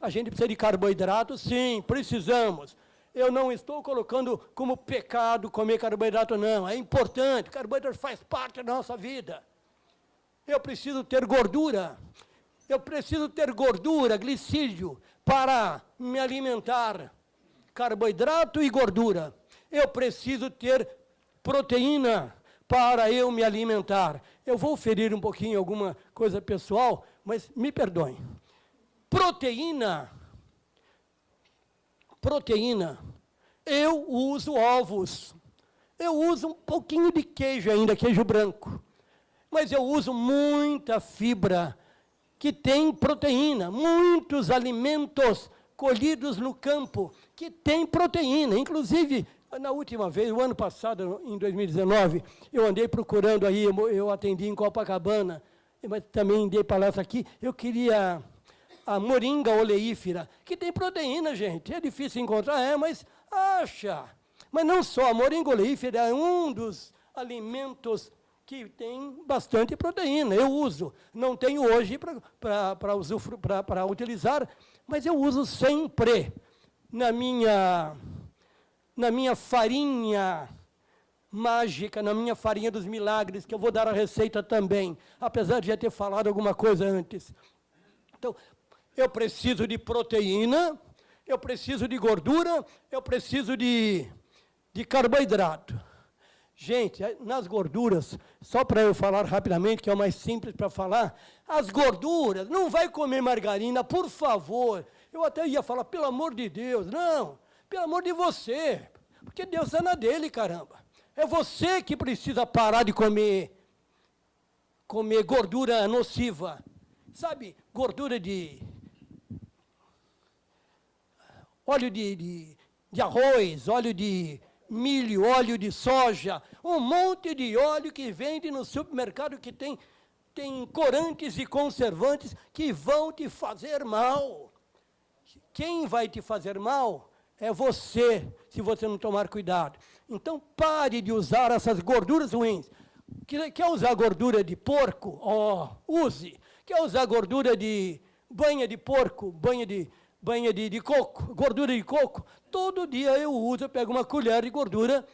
A gente precisa de carboidrato? Sim, precisamos. Eu não estou colocando como pecado comer carboidrato, não. É importante, carboidrato faz parte da nossa vida. Eu preciso ter gordura. Eu preciso ter gordura, glicídio, para me alimentar. Carboidrato e gordura. Eu preciso ter proteína para eu me alimentar. Eu vou ferir um pouquinho alguma coisa pessoal, mas me perdoem. Proteína. Proteína. Eu uso ovos. Eu uso um pouquinho de queijo ainda, queijo branco. Mas eu uso muita fibra que tem proteína, muitos alimentos colhidos no campo que tem proteína. Inclusive, na última vez, o ano passado, em 2019, eu andei procurando aí, eu atendi em Copacabana, mas também dei palestra aqui, eu queria a moringa oleífera, que tem proteína, gente. É difícil encontrar, é, mas acha. Mas não só, a moringa oleífera é um dos alimentos que tem bastante proteína. Eu uso. Não tenho hoje para utilizar, mas eu uso sempre na minha na minha farinha mágica, na minha farinha dos milagres, que eu vou dar a receita também, apesar de já ter falado alguma coisa antes. Então, eu preciso de proteína, eu preciso de gordura, eu preciso de, de carboidrato. Gente, nas gorduras, só para eu falar rapidamente, que é o mais simples para falar, as gorduras, não vai comer margarina, por favor. Eu até ia falar, pelo amor de Deus, não. Pelo amor de você. Porque Deus é na dele, caramba. É você que precisa parar de comer, comer gordura nociva. Sabe, gordura de... Óleo de, de, de arroz, óleo de milho, óleo de soja, um monte de óleo que vende no supermercado que tem, tem corantes e conservantes que vão te fazer mal. Quem vai te fazer mal é você, se você não tomar cuidado. Então, pare de usar essas gorduras ruins. Quer usar gordura de porco? Oh, use. Quer usar gordura de banha de porco, banha de, banha de, de coco, gordura de coco? Todo dia eu uso, eu pego uma colher de gordura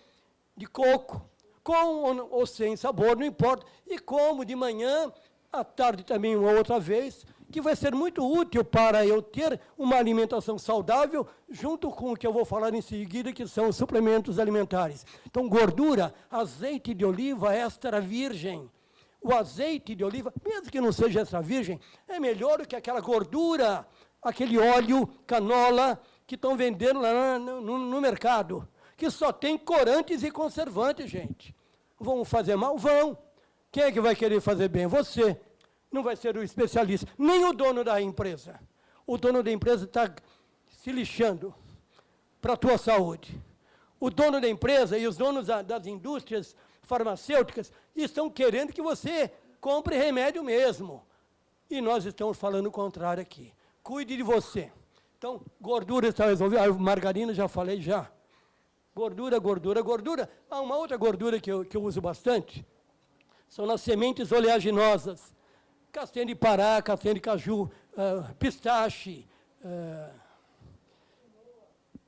de coco, com ou sem sabor, não importa, e como de manhã, à tarde também uma outra vez, que vai ser muito útil para eu ter uma alimentação saudável, junto com o que eu vou falar em seguida, que são os suplementos alimentares. Então, gordura, azeite de oliva extra virgem. O azeite de oliva, mesmo que não seja extra virgem, é melhor do que aquela gordura, aquele óleo, canola, que estão vendendo lá no, no, no mercado, que só tem corantes e conservantes, gente. Vão fazer mal? Vão. Quem é que vai querer fazer bem? Você não vai ser o especialista, nem o dono da empresa. O dono da empresa está se lixando para a tua saúde. O dono da empresa e os donos da, das indústrias farmacêuticas estão querendo que você compre remédio mesmo. E nós estamos falando o contrário aqui. Cuide de você. Então, gordura está resolvida. A margarina já falei já. Gordura, gordura, gordura. Há uma outra gordura que eu, que eu uso bastante. São as sementes oleaginosas castanha de pará, castanha de caju, uh, pistache, uh,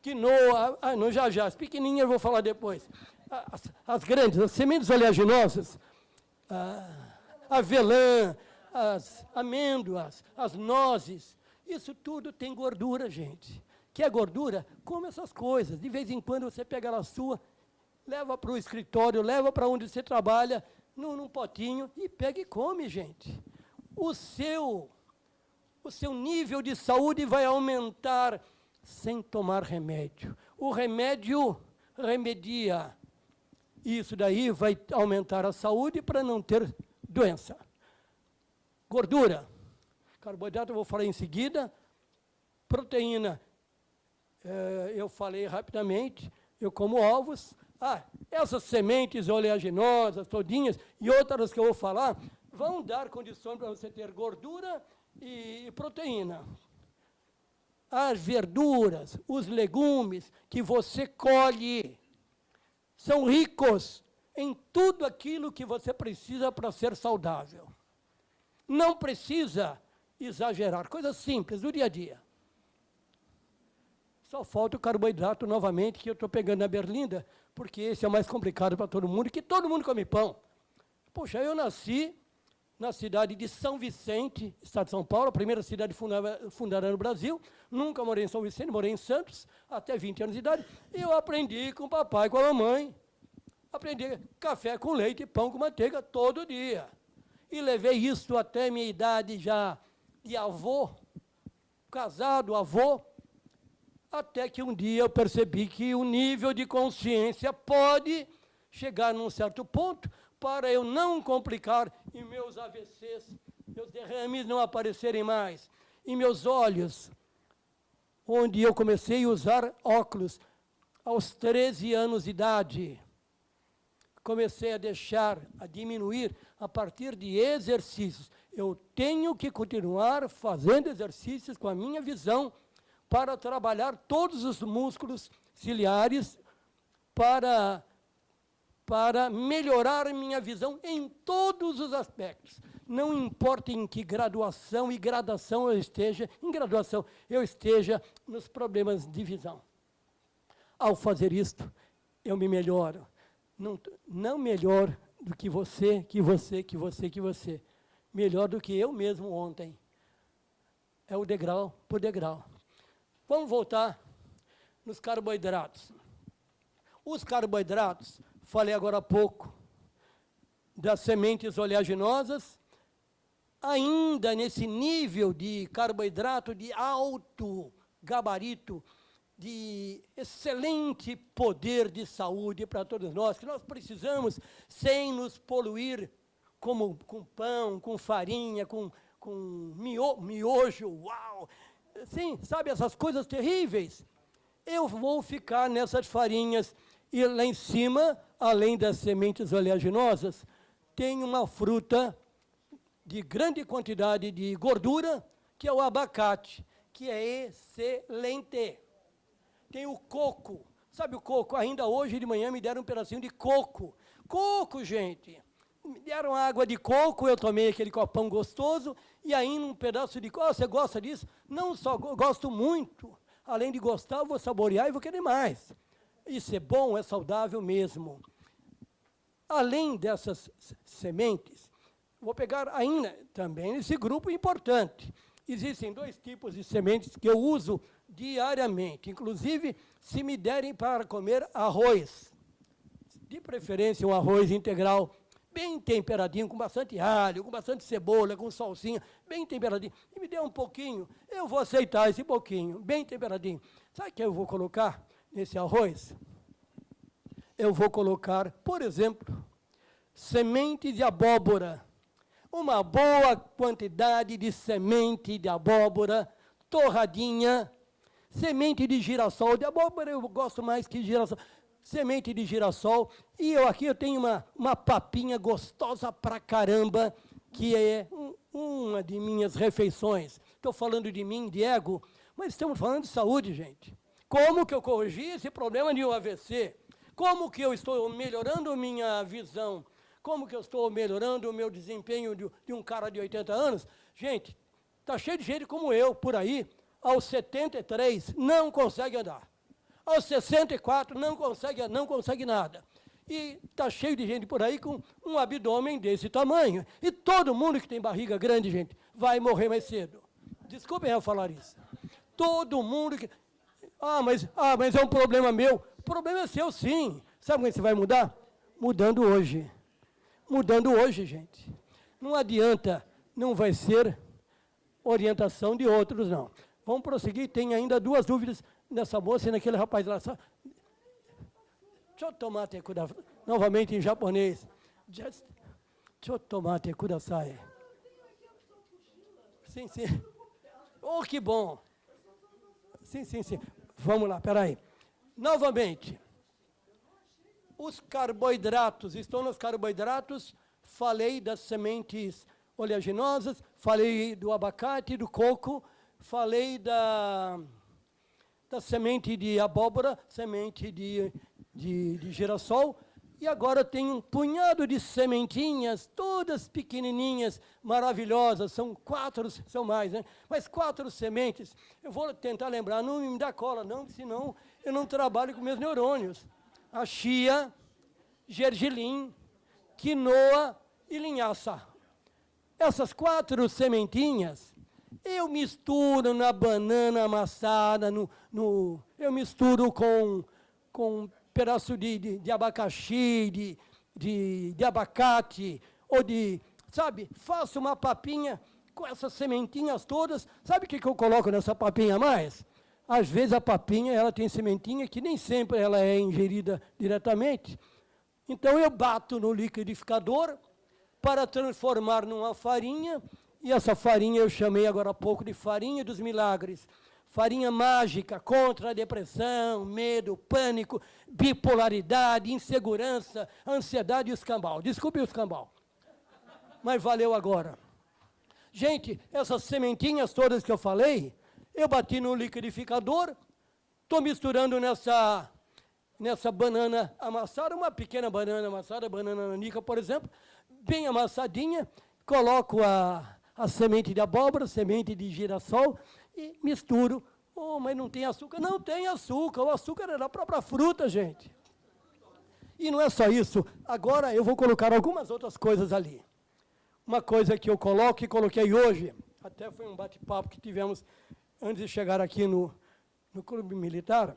quinoa, ah, não, já já, as pequenininhas eu vou falar depois. As, as grandes, as sementes oleaginosas, uh, avelã, as amêndoas, as nozes, isso tudo tem gordura, gente. Quer gordura? Come essas coisas. De vez em quando você pega a sua, leva para o escritório, leva para onde você trabalha, num, num potinho, e pega e come, gente o seu, o seu nível de saúde vai aumentar sem tomar remédio. O remédio remedia. Isso daí vai aumentar a saúde para não ter doença. Gordura. Carboidrato eu vou falar em seguida. Proteína, eh, eu falei rapidamente, eu como ovos. Ah, essas sementes oleaginosas, todinhas, e outras que eu vou falar, vão dar condições para você ter gordura e proteína. As verduras, os legumes que você colhe, são ricos em tudo aquilo que você precisa para ser saudável. Não precisa exagerar, coisas simples do dia a dia. Só falta o carboidrato novamente, que eu estou pegando na berlinda, porque esse é mais complicado para todo mundo, que todo mundo come pão. Poxa, eu nasci na cidade de São Vicente, estado de São Paulo, a primeira cidade fundada, no Brasil. Nunca morei em São Vicente, morei em Santos, até 20 anos de idade. E eu aprendi com o papai e com a mamãe. Aprendi café com leite e pão com manteiga todo dia. E levei isso até minha idade já de avô, casado, avô, até que um dia eu percebi que o nível de consciência pode chegar num certo ponto para eu não complicar e meus AVCs, meus derrames não aparecerem mais. E meus olhos, onde eu comecei a usar óculos aos 13 anos de idade, comecei a deixar, a diminuir a partir de exercícios. Eu tenho que continuar fazendo exercícios com a minha visão para trabalhar todos os músculos ciliares para, para melhorar minha visão em todos os aspectos. Não importa em que graduação e gradação eu esteja, em graduação eu esteja nos problemas de visão. Ao fazer isto, eu me melhoro. Não, não melhor do que você, que você, que você, que você. Melhor do que eu mesmo ontem. É o degrau por degrau. Vamos voltar nos carboidratos. Os carboidratos, falei agora há pouco, das sementes oleaginosas, ainda nesse nível de carboidrato de alto gabarito, de excelente poder de saúde para todos nós, que nós precisamos sem nos poluir como com pão, com farinha, com, com mio, miojo, uau, sim, sabe, essas coisas terríveis. Eu vou ficar nessas farinhas. E lá em cima, além das sementes oleaginosas, tem uma fruta de grande quantidade de gordura, que é o abacate, que é excelente. Tem o coco. Sabe o coco? Ainda hoje de manhã me deram um pedacinho de coco. Coco, gente. Me deram água de coco, eu tomei aquele copão gostoso, e ainda um pedaço de coco. Oh, você gosta disso? Não só gosto muito. Além de gostar, eu vou saborear e vou querer mais. Isso é bom, é saudável mesmo. Além dessas sementes, vou pegar ainda também esse grupo importante. Existem dois tipos de sementes que eu uso diariamente. Inclusive, se me derem para comer arroz, de preferência um arroz integral bem temperadinho, com bastante alho, com bastante cebola, com salsinha, bem temperadinho, e me dê um pouquinho, eu vou aceitar esse pouquinho, bem temperadinho. Sabe o que eu vou colocar nesse arroz? Eu vou colocar, por exemplo, semente de abóbora. Uma boa quantidade de semente de abóbora, torradinha, semente de girassol. De abóbora eu gosto mais que girassol semente de girassol. E eu aqui eu tenho uma, uma papinha gostosa pra caramba, que é um, uma de minhas refeições. Estou falando de mim, de ego, mas estamos falando de saúde, gente. Como que eu corrigi esse problema de um AVC? Como que eu estou melhorando minha visão? Como que eu estou melhorando o meu desempenho de, de um cara de 80 anos? Gente, está cheio de gente como eu, por aí, aos 73, não consegue andar aos 64 não consegue, não consegue nada. E está cheio de gente por aí com um abdômen desse tamanho. E todo mundo que tem barriga grande, gente, vai morrer mais cedo. Desculpem eu falar isso. Todo mundo que... Ah, mas, ah, mas é um problema meu. O problema é seu, sim. Sabe é você vai mudar? Mudando hoje. Mudando hoje, gente. Não adianta, não vai ser orientação de outros, não. Vamos prosseguir, tem ainda duas dúvidas nessa moça e naquele rapaz lá. Deixa eu tomar te Novamente em japonês. Just... Deixa eu tomar kudasai. Sim, sim. Oh, que bom. Sim, sim, sim. Vamos lá, peraí. Novamente. Os carboidratos, estou nos carboidratos, falei das sementes oleaginosas, falei do abacate, do coco, falei da, da semente de abóbora, semente de, de, de girassol, e agora tem um punhado de sementinhas, todas pequenininhas, maravilhosas, são quatro, são mais, né? Mas quatro sementes. Eu vou tentar lembrar, não me dá cola não, senão eu não trabalho com meus neurônios. A chia, gergelim, quinoa e linhaça. Essas quatro sementinhas, eu misturo na banana amassada, no, no eu misturo com, com pedaço de, de, de abacaxi, de, de, de abacate, ou de, sabe, faço uma papinha com essas sementinhas todas. Sabe o que, que eu coloco nessa papinha mais? Às vezes a papinha ela tem sementinha que nem sempre ela é ingerida diretamente. Então eu bato no liquidificador para transformar numa farinha, e essa farinha eu chamei agora há pouco de farinha dos milagres farinha mágica contra a depressão, medo, pânico, bipolaridade, insegurança, ansiedade e escambau. Desculpe o escambau, mas valeu agora. Gente, essas sementinhas todas que eu falei, eu bati no liquidificador, estou misturando nessa, nessa banana amassada, uma pequena banana amassada, banana nanica, por exemplo, bem amassadinha, coloco a, a semente de abóbora, semente de girassol, e misturo. Oh, mas não tem açúcar. Não tem açúcar, o açúcar é da própria fruta, gente. E não é só isso. Agora eu vou colocar algumas outras coisas ali. Uma coisa que eu coloco e coloquei hoje, até foi um bate-papo que tivemos antes de chegar aqui no, no Clube Militar,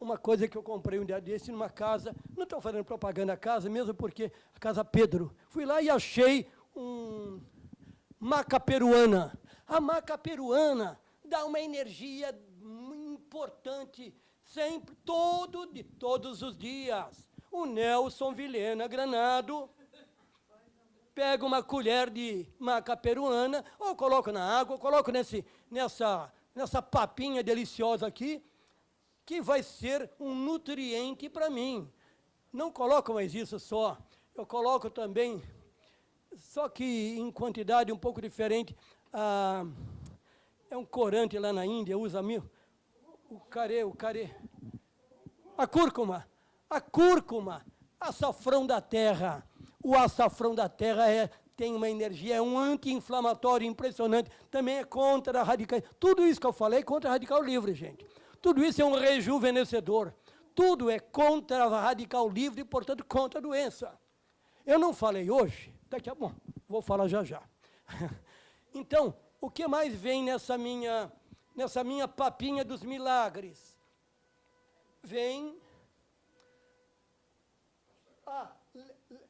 uma coisa que eu comprei um dia desse numa casa, não estou fazendo propaganda à casa, mesmo porque a Casa Pedro. Fui lá e achei um maca peruana. A maca peruana dá uma energia importante, sempre, todo, de todos os dias. O Nelson Vilhena Granado pega uma colher de maca peruana, ou coloca na água, ou coloca nesse, nessa, nessa papinha deliciosa aqui, que vai ser um nutriente para mim. Não coloco mais isso só, eu coloco também, só que em quantidade um pouco diferente, ah, é um corante lá na Índia, usa mil. O carê, o carê. A cúrcuma, a cúrcuma, açafrão da terra. O açafrão da terra é, tem uma energia, é um anti-inflamatório impressionante, também é contra a radical. Tudo isso que eu falei é contra a radical livre, gente. Tudo isso é um rejuvenescedor. Tudo é contra a radical livre e, portanto, contra a doença. Eu não falei hoje, daqui a bom, vou falar já já. Então, o que mais vem nessa minha, nessa minha papinha dos milagres? Vem ah, le, le,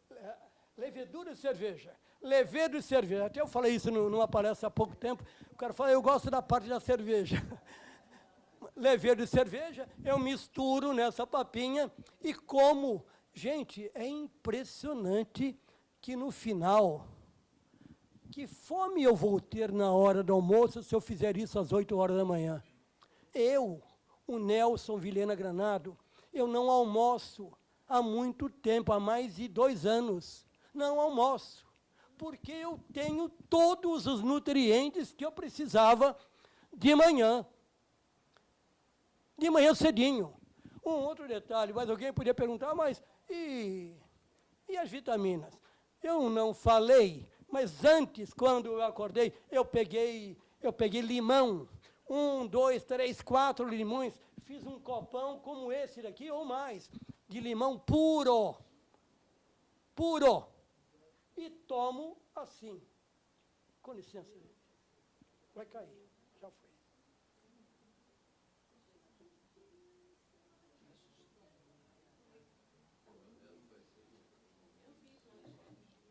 levedura e cerveja. Levedo e cerveja. Até eu falei isso numa palestra há pouco tempo. O cara falou, eu gosto da parte da cerveja. Levedo e cerveja, eu misturo nessa papinha e como. Gente, é impressionante que no final que fome eu vou ter na hora do almoço se eu fizer isso às 8 horas da manhã? Eu, o Nelson Vilhena Granado, eu não almoço há muito tempo, há mais de dois anos. Não almoço, porque eu tenho todos os nutrientes que eu precisava de manhã. De manhã cedinho. Um outro detalhe, mas alguém podia perguntar, mas e, e as vitaminas? Eu não falei mas antes, quando eu acordei, eu peguei, eu peguei limão. Um, dois, três, quatro limões. Fiz um copão como esse daqui, ou mais, de limão puro. Puro. E tomo assim. Com licença. Vai cair. Já foi.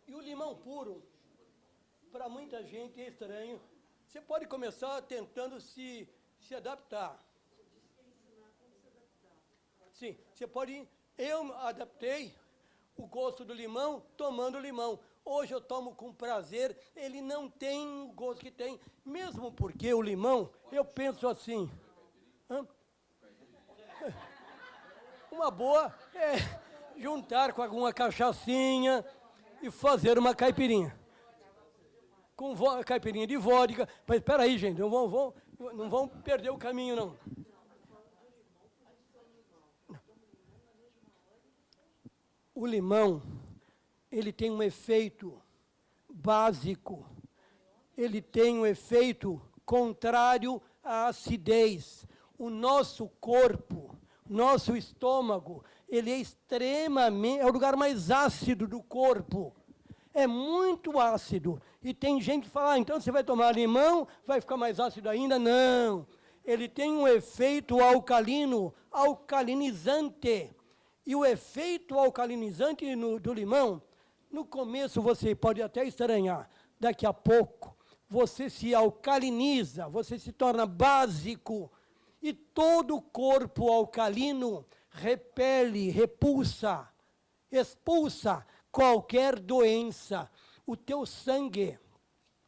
E o limão puro para muita gente é estranho. Você pode começar tentando se, se adaptar. Sim, você pode... Eu adaptei o gosto do limão tomando limão. Hoje eu tomo com prazer, ele não tem o gosto que tem, mesmo porque o limão, eu penso assim. Hã? Uma boa é juntar com alguma cachaçinha e fazer uma caipirinha. Com caipirinha de vodka. Mas espera aí, gente, não vão, vão, não vão perder o caminho, não. O limão, ele tem um efeito básico. Ele tem um efeito contrário à acidez. O nosso corpo, nosso estômago, ele é extremamente, é o lugar mais ácido do corpo. É muito ácido. E tem gente que fala, ah, então você vai tomar limão, vai ficar mais ácido ainda? Não. Ele tem um efeito alcalino, alcalinizante. E o efeito alcalinizante no, do limão, no começo você pode até estranhar, daqui a pouco você se alcaliniza, você se torna básico, e todo o corpo alcalino repele, repulsa, expulsa qualquer doença. O teu sangue,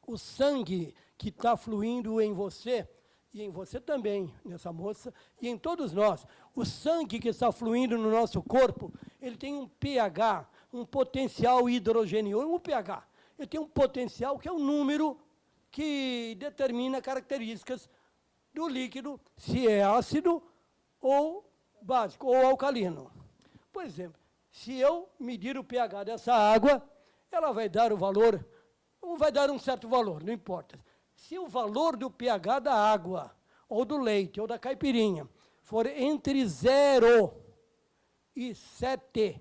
o sangue que está fluindo em você, e em você também, nessa moça, e em todos nós, o sangue que está fluindo no nosso corpo, ele tem um pH, um potencial hidrogenioso, um pH. Ele tem um potencial que é um número que determina características do líquido, se é ácido ou básico, ou alcalino. Por exemplo, se eu medir o pH dessa água, ela vai dar o valor, ou vai dar um certo valor, não importa. Se o valor do pH da água, ou do leite, ou da caipirinha, for entre 0 e 7,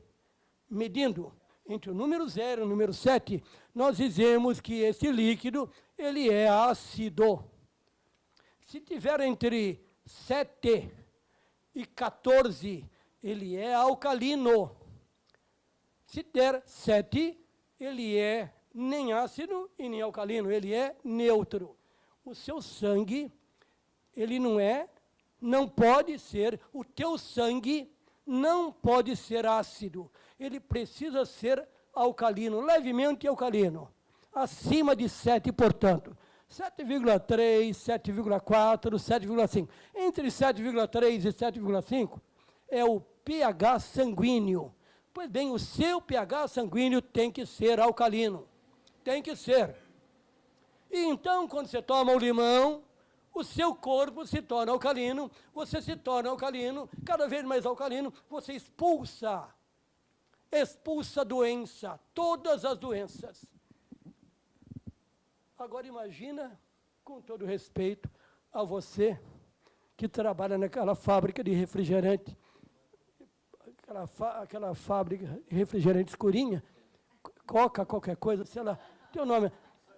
medindo entre o número 0 e o número 7, nós dizemos que esse líquido ele é ácido. Se tiver entre 7 e 14, ele é alcalino. Se der 7, ele é nem ácido e nem alcalino, ele é neutro. O seu sangue, ele não é, não pode ser, o teu sangue não pode ser ácido. Ele precisa ser alcalino, levemente alcalino. Acima de 7, portanto. 7,3, 7,4, 7,5. Entre 7,3 e 7,5 é o pH sanguíneo. Pois bem, o seu pH sanguíneo tem que ser alcalino. Tem que ser. E então, quando você toma o limão, o seu corpo se torna alcalino, você se torna alcalino, cada vez mais alcalino, você expulsa, expulsa a doença, todas as doenças. Agora imagina, com todo respeito a você, que trabalha naquela fábrica de refrigerante, aquela, aquela fábrica refrigerante escurinha, coca, qualquer coisa, sei lá, tem o nome.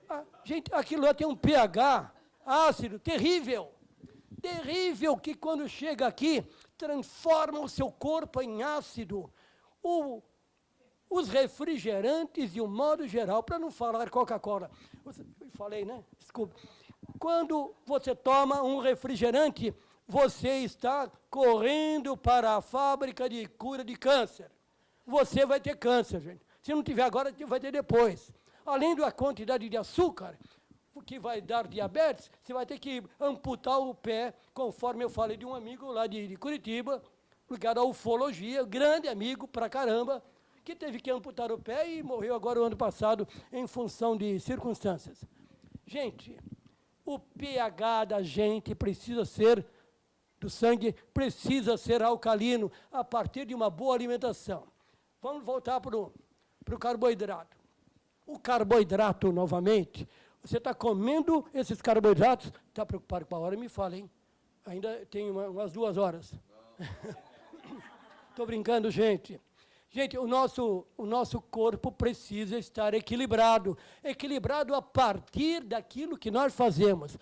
Ah, gente, aquilo lá tem um pH ácido terrível, terrível, que quando chega aqui, transforma o seu corpo em ácido. O, os refrigerantes, de um modo geral, para não falar Coca-Cola, falei, né? Desculpa. Quando você toma um refrigerante, você está correndo para a fábrica de cura de câncer. Você vai ter câncer, gente. Se não tiver agora, vai ter depois. Além da quantidade de açúcar, que vai dar diabetes, você vai ter que amputar o pé, conforme eu falei de um amigo lá de, de Curitiba, ligado à ufologia, grande amigo pra caramba, que teve que amputar o pé e morreu agora o ano passado em função de circunstâncias. Gente, o pH da gente precisa ser, do sangue, precisa ser alcalino a partir de uma boa alimentação. Vamos voltar para o carboidrato. O carboidrato, novamente, você está comendo esses carboidratos, está preocupado com a hora, me fala, hein? Ainda tem uma, umas duas horas. Estou brincando, gente. Gente, o nosso, o nosso corpo precisa estar equilibrado. Equilibrado a partir daquilo que nós fazemos.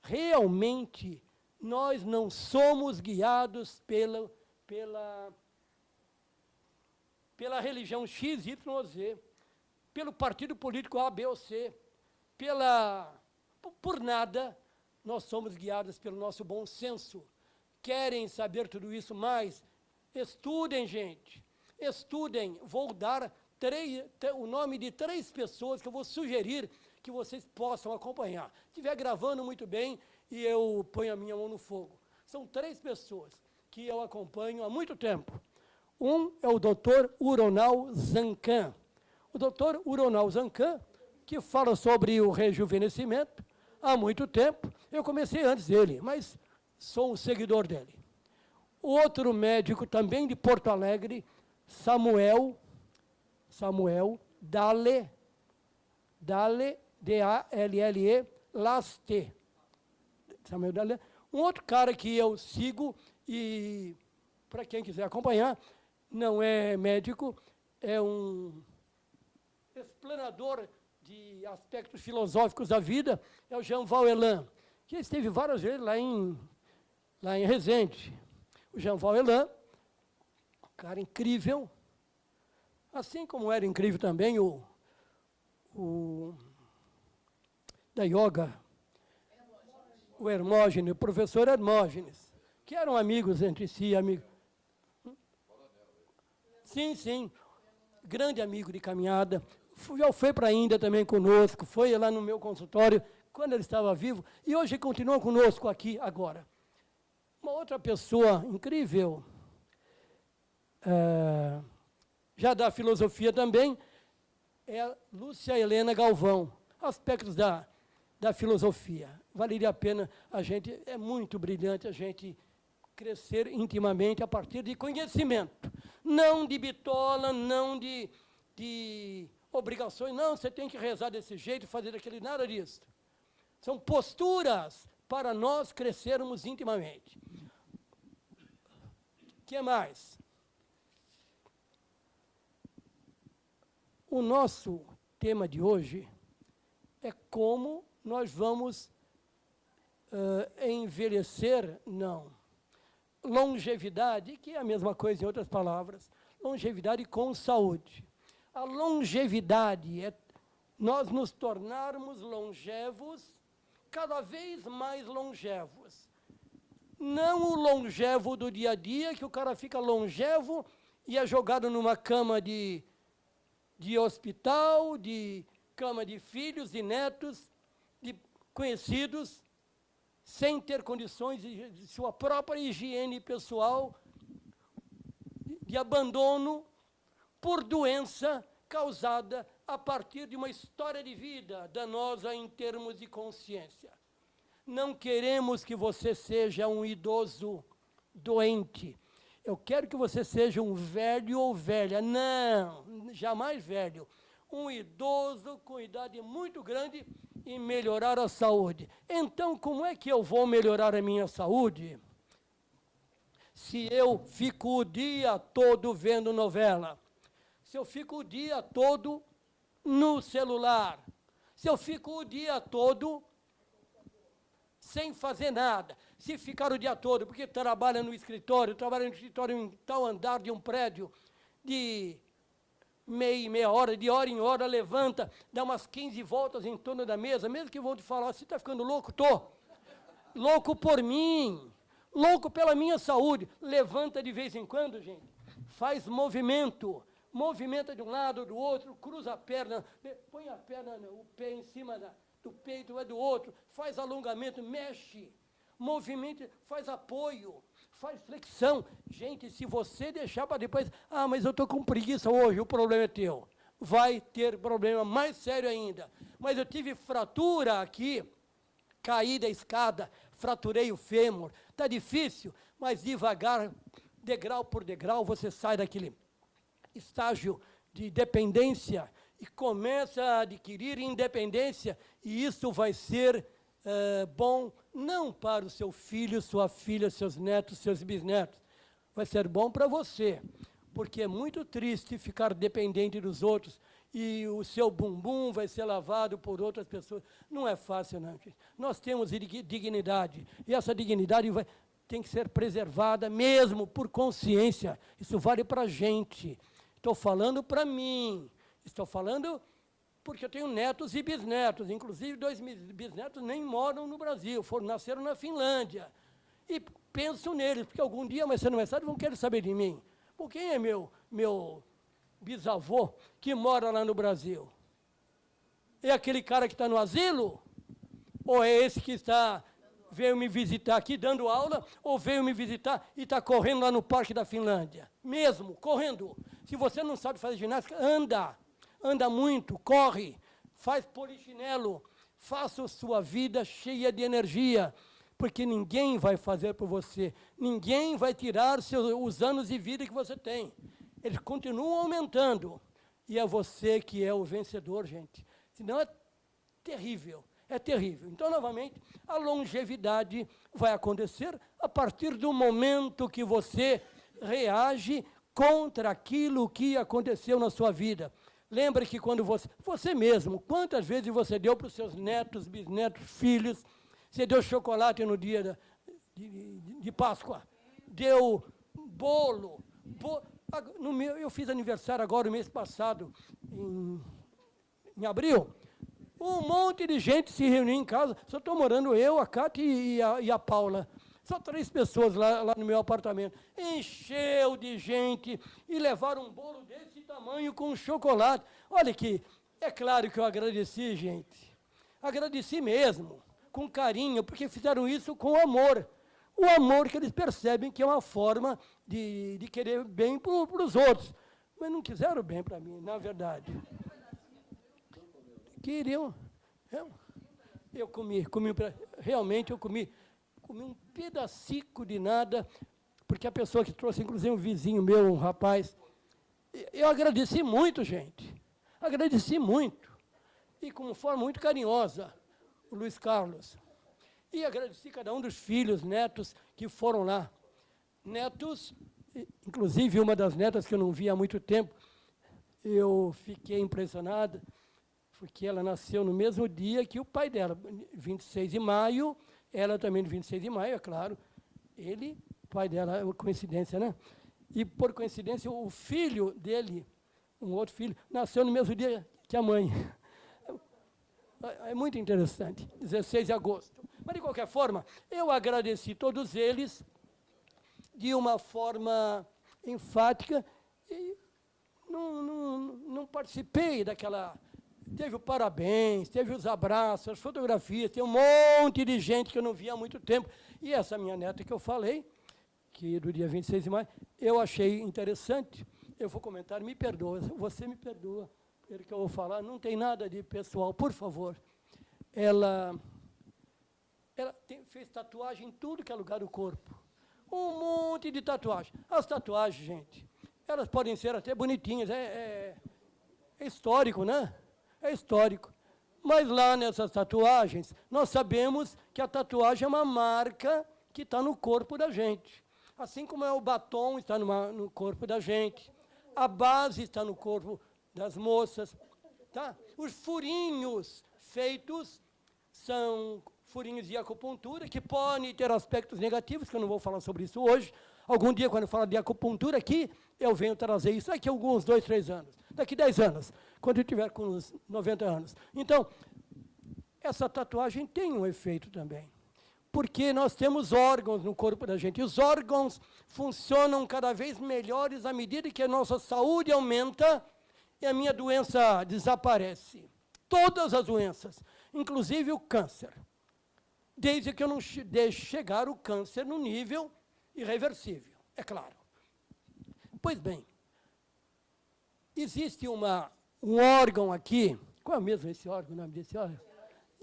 Realmente, nós não somos guiados pela, pela, pela religião X, Y ou Z, pelo partido político A, B ou C, pela, por nada, nós somos guiados pelo nosso bom senso. Querem saber tudo isso mais? Estudem, gente estudem, vou dar três, o nome de três pessoas que eu vou sugerir que vocês possam acompanhar. Se estiver gravando muito bem e eu ponho a minha mão no fogo. São três pessoas que eu acompanho há muito tempo. Um é o doutor Uronal Zancan. O doutor Uronal Zancan, que fala sobre o rejuvenescimento há muito tempo. Eu comecei antes dele, mas sou um seguidor dele. Outro médico também de Porto Alegre, Samuel, Samuel Dale, Dale, D-A-L-L-E, Laste. Samuel. Um outro cara que eu sigo e, para quem quiser acompanhar, não é médico, é um explanador de aspectos filosóficos da vida, é o Jean Vauelan, que esteve várias vezes lá em, lá em Resende. O Jean Vauelan, um cara incrível, assim como era incrível também o, o da yoga, o Hermógenes, o professor Hermógenes, que eram amigos entre si, amigos. Sim, sim, grande amigo de caminhada, já foi para a Índia também conosco, foi lá no meu consultório, quando ele estava vivo, e hoje continua conosco aqui agora. Uma outra pessoa incrível, é, já da filosofia também, é Lúcia Helena Galvão, aspectos da, da filosofia. Valeria a pena a gente, é muito brilhante a gente crescer intimamente a partir de conhecimento, não de bitola, não de, de obrigações, não, você tem que rezar desse jeito, fazer aquele, nada disso. São posturas para nós crescermos intimamente. O que mais? O nosso tema de hoje é como nós vamos uh, envelhecer, não. Longevidade, que é a mesma coisa em outras palavras, longevidade com saúde. A longevidade é nós nos tornarmos longevos, cada vez mais longevos. Não o longevo do dia a dia, que o cara fica longevo e é jogado numa cama de, de hospital, de cama de filhos e netos, conhecidos, sem ter condições de sua própria higiene pessoal, de abandono, por doença causada a partir de uma história de vida danosa em termos de consciência. Não queremos que você seja um idoso doente. Eu quero que você seja um velho ou velha. Não, jamais velho. Um idoso com idade muito grande e melhorar a saúde. Então, como é que eu vou melhorar a minha saúde? Se eu fico o dia todo vendo novela, se eu fico o dia todo no celular, se eu fico o dia todo sem fazer nada, se ficar o dia todo, porque trabalha no escritório, trabalha no escritório em tal andar de um prédio, de meia meia hora, de hora em hora, levanta, dá umas 15 voltas em torno da mesa, mesmo que vão te falar, você está ficando louco? Estou. Louco por mim, louco pela minha saúde. Levanta de vez em quando, gente, faz movimento, movimenta de um lado, do outro, cruza a perna, põe a perna, o pé em cima da, do peito, é do outro, faz alongamento, mexe, movimenta, faz apoio, faz flexão. Gente, se você deixar para depois, ah, mas eu estou com preguiça hoje, o problema é teu. Vai ter problema mais sério ainda. Mas eu tive fratura aqui, caí da escada, fraturei o fêmur. Está difícil, mas devagar, degrau por degrau, você sai daquele estágio de dependência e começa a adquirir independência, e isso vai ser uh, bom não para o seu filho, sua filha, seus netos, seus bisnetos, vai ser bom para você, porque é muito triste ficar dependente dos outros e o seu bumbum vai ser lavado por outras pessoas. Não é fácil, não. Gente. Nós temos dignidade, e essa dignidade vai, tem que ser preservada mesmo por consciência. Isso vale para a gente. Estou falando para mim, estou falando porque eu tenho netos e bisnetos, inclusive dois bisnetos nem moram no Brasil, foram, nasceram na Finlândia. E penso neles, porque algum dia, mais cedo ou mais tarde, vão querer saber de mim. Por quem é meu meu bisavô, que mora lá no Brasil? É aquele cara que está no asilo? Ou é esse que está veio me visitar aqui dando aula, ou veio me visitar e está correndo lá no Parque da Finlândia? Mesmo, correndo. Se você não sabe fazer ginástica, anda. Anda muito, corre, faz polichinelo, faça sua vida cheia de energia, porque ninguém vai fazer por você, ninguém vai tirar seus, os anos de vida que você tem. Eles continuam aumentando, e é você que é o vencedor, gente. Senão é terrível, é terrível. Então, novamente, a longevidade vai acontecer a partir do momento que você reage contra aquilo que aconteceu na sua vida. Lembre que quando você, você mesmo, quantas vezes você deu para os seus netos, bisnetos, filhos, você deu chocolate no dia de, de, de, Páscoa, deu bolo, no meu, eu fiz aniversário agora, no mês passado, em, em abril, um monte de gente se reuniu em casa, só estou morando eu, a Cátia e e a Paula. Só três pessoas lá, lá no meu apartamento. Encheu de gente e levaram um bolo desse tamanho com chocolate. Olha que, é claro que eu agradeci, gente. Agradeci mesmo, com carinho, porque fizeram isso com amor. O amor que eles percebem que é uma forma de, de querer bem para os outros. Mas não quiseram bem para mim, na verdade. Queriam. Eu, eu comi, comi, realmente eu comi comi um pedacico de nada, porque a pessoa que trouxe, inclusive um vizinho meu, um rapaz, eu agradeci muito, gente. Agradeci muito. E com forma muito carinhosa, o Luiz Carlos. E agradeci cada um dos filhos, netos que foram lá. Netos, inclusive uma das netas que eu não via há muito tempo, eu fiquei impressionada, porque ela nasceu no mesmo dia que o pai dela, 26 de maio, ela também no 26 de maio, é claro. Ele, pai dela, é coincidência, né? E, por coincidência, o filho dele, um outro filho, nasceu no mesmo dia que a mãe. É, é muito interessante, 16 de agosto. Mas, de qualquer forma, eu agradeci todos eles de uma forma enfática e não, não, não participei daquela Teve o parabéns, teve os abraços, as fotografias, tem um monte de gente que eu não via há muito tempo. E essa minha neta que eu falei, que do dia 26 de maio, eu achei interessante. Eu vou comentar, me perdoa, você me perdoa pelo que eu vou falar, não tem nada de pessoal, por favor. Ela, ela tem, fez tatuagem em tudo que é lugar do corpo. Um monte de tatuagem. As tatuagens, gente, elas podem ser até bonitinhas, é, é, é histórico, né? É histórico. Mas lá nessas tatuagens, nós sabemos que a tatuagem é uma marca que está no corpo da gente. Assim como é o batom está numa, no corpo da gente, a base está no corpo das moças. Tá? Os furinhos feitos são furinhos de acupuntura, que podem ter aspectos negativos, que eu não vou falar sobre isso hoje. Algum dia, quando eu falar de acupuntura aqui, eu venho trazer isso daqui a alguns dois, três anos. Daqui dez anos quando eu tiver com uns 90 anos. Então, essa tatuagem tem um efeito também. Porque nós temos órgãos no corpo da gente. E os órgãos funcionam cada vez melhores à medida que a nossa saúde aumenta e a minha doença desaparece. Todas as doenças, inclusive o câncer. Desde que eu não deixe chegar o câncer no nível irreversível, é claro. Pois bem, existe uma um órgão aqui. Qual é mesmo esse órgão, o nome desse órgão?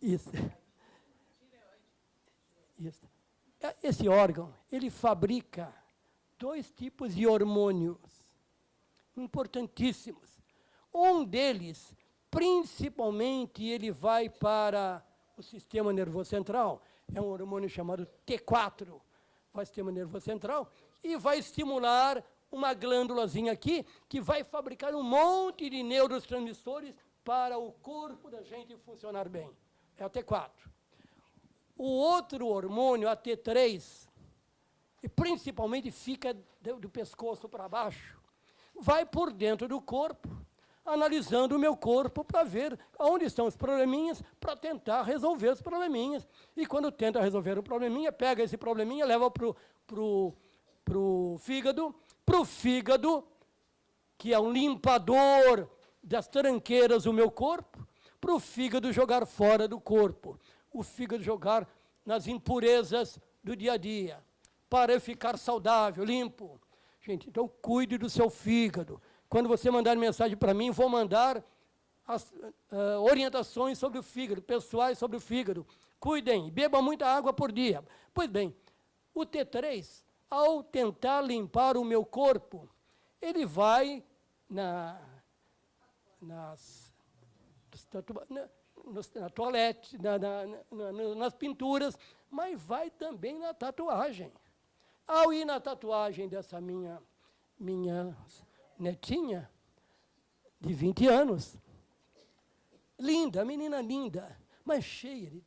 Isso. Isso. É, esse órgão, ele fabrica dois tipos de hormônios importantíssimos. Um deles, principalmente, ele vai para o sistema nervoso central, é um hormônio chamado T4, vai para o sistema nervoso central, e vai estimular uma glândulazinha aqui que vai fabricar um monte de neurotransmissores para o corpo da gente funcionar bem. É a T4. O outro hormônio, a T3, e principalmente fica do, do pescoço para baixo, vai por dentro do corpo, analisando o meu corpo para ver onde estão os probleminhas, para tentar resolver os probleminhas. E quando tenta resolver o probleminha, pega esse probleminha, leva para o fígado, para o fígado que é um limpador das tranqueiras do meu corpo, para o fígado jogar fora do corpo. O fígado jogar nas impurezas do dia a dia, para eu ficar saudável, limpo. Gente, então cuide do seu fígado. Quando você mandar mensagem para mim, vou mandar as uh, orientações sobre o fígado, pessoais sobre o fígado. Cuidem, bebam muita água por dia. Pois bem, o T3, ao tentar limpar o meu corpo, ele vai na, nas, na, na toalete, na, na, na, nas pinturas, mas vai também na tatuagem. Ao ir na tatuagem dessa minha, minha netinha, de 20 anos, linda, menina linda, mas cheia de...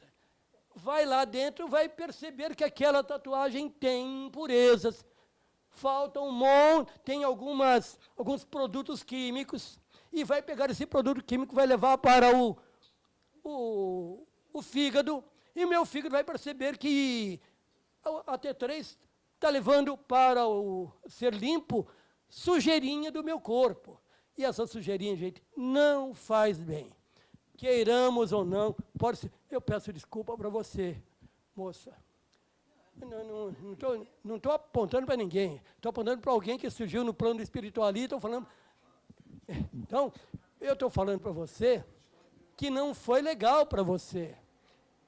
Vai lá dentro, vai perceber que aquela tatuagem tem impurezas, falta um monte, tem algumas, alguns produtos químicos, e vai pegar esse produto químico, vai levar para o, o, o fígado, e meu fígado vai perceber que a T3 está levando para o ser limpo sujeirinha do meu corpo. E essa sujeirinha, gente, não faz bem. Queiramos ou não, pode ser. Eu peço desculpa para você, moça. Não estou apontando para ninguém. Estou apontando para alguém que surgiu no plano espiritual ali. Estou falando. Então, eu estou falando para você que não foi legal para você.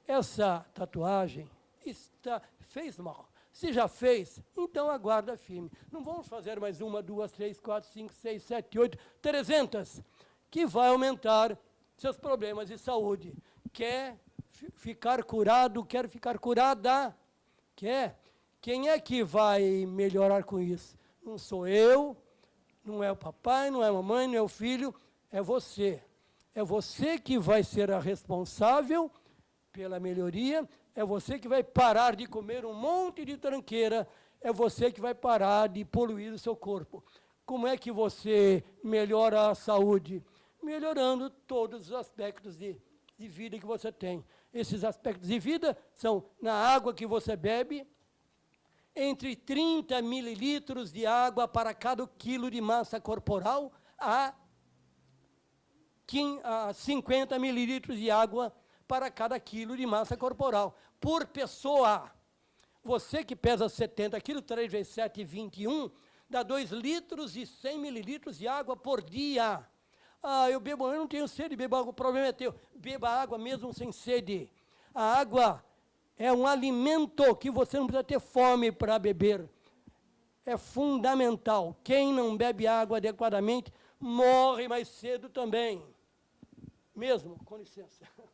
Essa tatuagem está, fez mal. Se já fez, então aguarda firme. Não vamos fazer mais uma, duas, três, quatro, cinco, seis, sete, oito, trezentas, que vai aumentar seus problemas de saúde. Quer ficar curado, quer ficar curada, quer. Quem é que vai melhorar com isso? Não sou eu, não é o papai, não é a mamãe, não é o filho, é você. É você que vai ser a responsável pela melhoria é você que vai parar de comer um monte de tranqueira, é você que vai parar de poluir o seu corpo. Como é que você melhora a saúde? Melhorando todos os aspectos de, de vida que você tem. Esses aspectos de vida são na água que você bebe, entre 30 mililitros de água para cada quilo de massa corporal, a 50 mililitros de água para cada quilo de massa corporal, por pessoa. Você que pesa 70 quilos, 3 vezes 7, 21, dá 2 litros e 100 mililitros de água por dia. Ah, eu bebo, eu não tenho sede, bebo água, o problema é teu. Beba água mesmo sem sede. A água é um alimento que você não precisa ter fome para beber. É fundamental. Quem não bebe água adequadamente morre mais cedo também. Mesmo, com licença.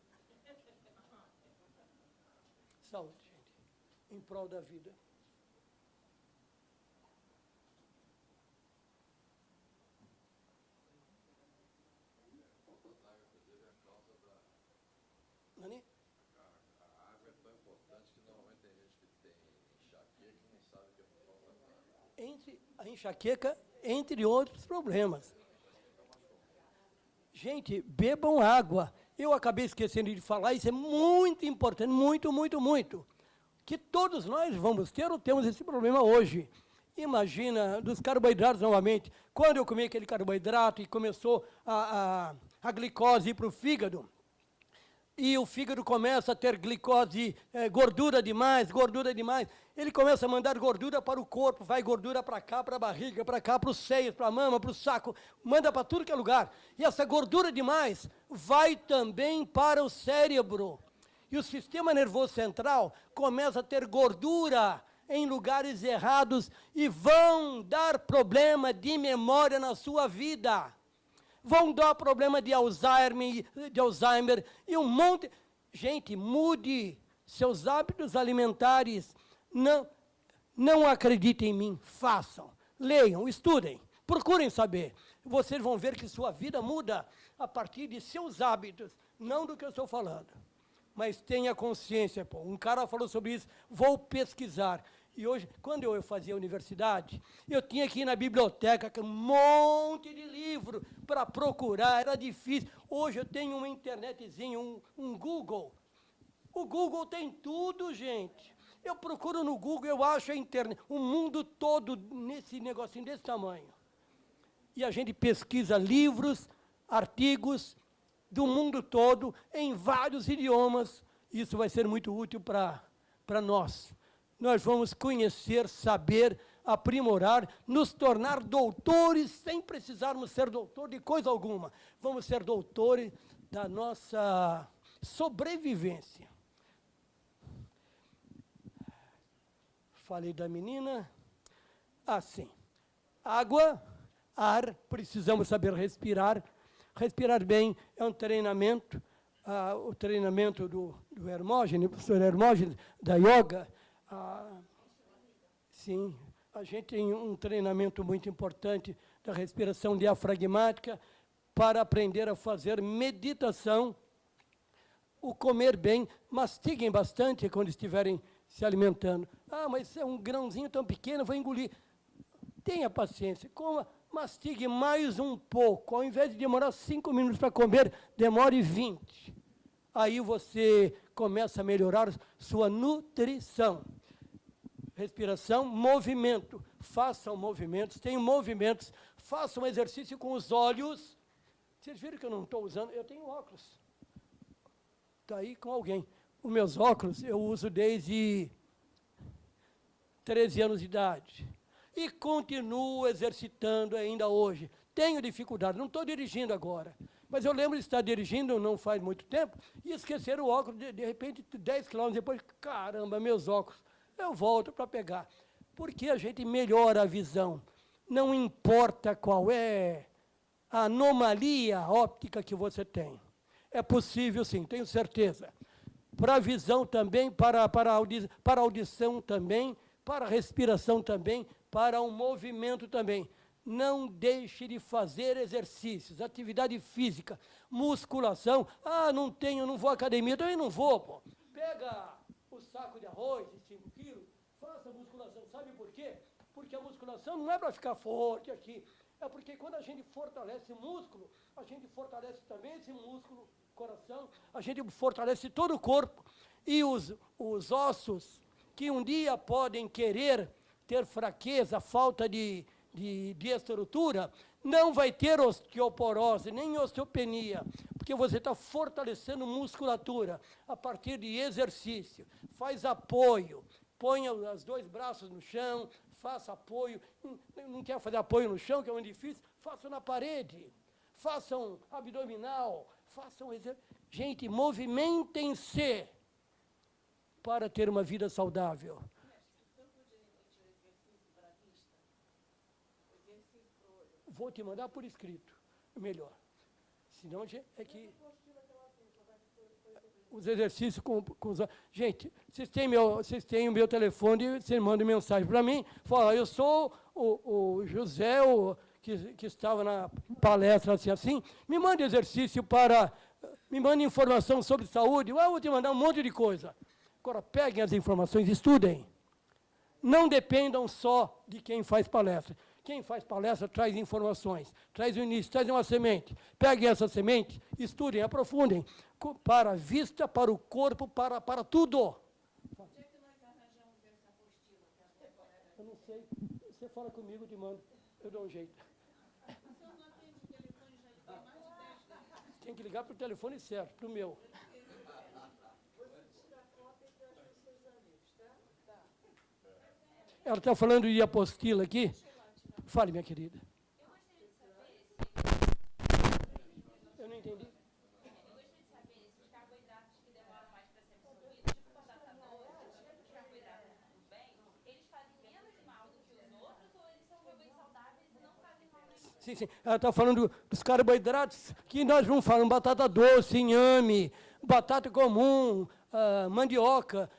Saúde, gente, em prol da vida. Nani? A água é tão importante que normalmente tem gente que tem enxaqueca e não sabe que é por falta d'água. Entre a enxaqueca, entre outros problemas. Gente, bebam água. Eu acabei esquecendo de falar, isso é muito importante, muito, muito, muito. Que todos nós vamos ter ou temos esse problema hoje. Imagina, dos carboidratos novamente. Quando eu comi aquele carboidrato e começou a, a, a glicose ir para o fígado, e o fígado começa a ter glicose, é, gordura demais, gordura demais, ele começa a mandar gordura para o corpo, vai gordura para cá, para a barriga, para cá, para os seios, para a mama, para o saco, manda para tudo que é lugar. E essa gordura demais vai também para o cérebro. E o sistema nervoso central começa a ter gordura em lugares errados e vão dar problema de memória na sua vida vão dar problema de Alzheimer, de Alzheimer e um monte. Gente, mude seus hábitos alimentares. Não, não acreditem em mim, façam, leiam, estudem, procurem saber. Vocês vão ver que sua vida muda a partir de seus hábitos, não do que eu estou falando. Mas tenha consciência, pô. Um cara falou sobre isso, vou pesquisar. E hoje, quando eu fazia universidade, eu tinha que ir na biblioteca, com um monte de livro para procurar, era difícil. Hoje eu tenho uma internetzinha, um, um Google. O Google tem tudo, gente. Eu procuro no Google, eu acho a internet, o mundo todo nesse negocinho desse tamanho. e a gente pesquisa livros, artigos do mundo todo, em vários idiomas. Isso vai ser muito útil para nós. Nós vamos conhecer, saber, aprimorar, nos tornar doutores sem precisarmos ser doutor de coisa alguma. Vamos ser doutores da nossa sobrevivência. Falei da menina. Assim. Água, ar, precisamos saber respirar. Respirar bem é um treinamento. Ah, o treinamento do, do Hermógenes, professor Hermógenes, da yoga. Ah, sim, a gente tem um treinamento muito importante da respiração diafragmática para aprender a fazer meditação, o comer bem, mastiguem bastante quando estiverem se alimentando. Ah, mas é um grãozinho tão pequeno, vou engolir. Tenha paciência, coma, mastigue mais um pouco. Ao invés de demorar cinco minutos para comer, demore 20. Aí você começa a melhorar sua nutrição respiração, movimento. Façam movimentos, tenham movimentos, façam exercício com os olhos. Vocês viram que eu não estou usando? Eu tenho óculos. Está aí com alguém. Os meus óculos eu uso desde 13 anos de idade. E continuo exercitando ainda hoje. Tenho dificuldade, não estou dirigindo agora. Mas eu lembro de estar dirigindo não faz muito tempo e esquecer o óculos, de, de repente, 10 quilômetros depois, caramba, meus óculos eu volto para pegar. Porque a gente melhora a visão. Não importa qual é a anomalia óptica que você tem. É possível, sim, tenho certeza. Para a visão também, para, para, audi para a audição também, para a respiração também, para o movimento também. Não deixe de fazer exercícios, atividade física, musculação. Ah, não tenho, não vou à academia, também não vou, pô. Pega o saco de arroz, Porque a musculação não é para ficar forte aqui, é porque quando a gente fortalece músculo, a gente fortalece também esse músculo, coração, a gente fortalece todo o corpo. E os, os ossos, que um dia podem querer ter fraqueza, falta de, de, de estrutura, não vai ter osteoporose, nem osteopenia, porque você está fortalecendo musculatura a partir de exercício. Faz apoio, ponha os dois braços no chão, faça apoio. Não quer fazer apoio no chão, que é muito difícil? Faça na parede. Façam abdominal. Façam exercício. Gente, movimentem-se para ter uma vida saudável. Vou te mandar por escrito, melhor. Senão é que os exercícios com, com os... Gente, vocês têm, meu, vocês têm o meu telefone, vocês mandam mensagem para mim, fala, eu sou o, o José, o, que, que estava na palestra assim, assim, me mande exercício para... Me mande informação sobre saúde, eu vou te mandar um monte de coisa. Agora, peguem as informações, estudem. Não dependam só de quem faz palestra. Quem faz palestra traz informações, traz o início, traz uma semente. Peguem essa semente, estudem, aprofundem, para a vista, para o corpo, para, para tudo. Eu não sei. Você fala comigo, te mando. Eu dou um jeito. Tem que ligar para o telefone certo, para o meu. Ela está falando de apostila aqui. Fale, minha querida. Eu não entendi. Sim, sim. Ela está falando dos carboidratos que nós vamos falar, batata doce, inhame, batata comum, uh, mandioca.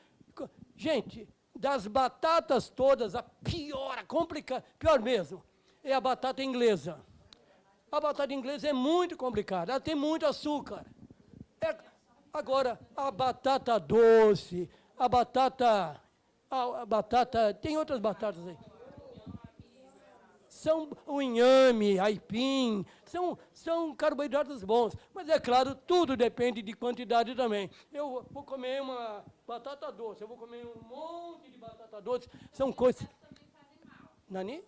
Gente, das batatas todas, a pior, a complicada, pior mesmo, é a batata inglesa. A batata inglesa é muito complicada, ela tem muito açúcar. É, agora, a batata doce, a batata, a, a batata, tem outras batatas aí são o inhame, aipim, são, são carboidratos bons. Mas é claro, tudo depende de quantidade também. Eu vou comer uma batata doce, eu vou comer um monte de batata doce, são coisas... Nani?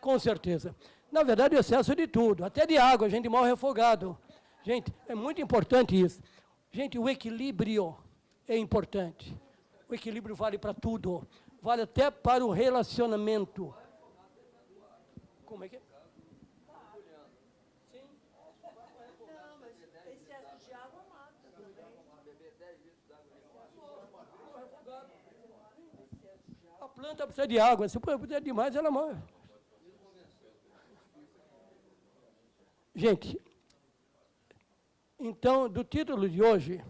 Com certeza. Na verdade, o excesso de tudo, até de água, a gente morre afogado. Gente, é muito importante isso. Gente, o equilíbrio é importante. O equilíbrio vale para tudo. Vale até para o relacionamento. Como é que é? A planta precisa de água. Se puder demais, ela morre. Gente, então, do título de hoje,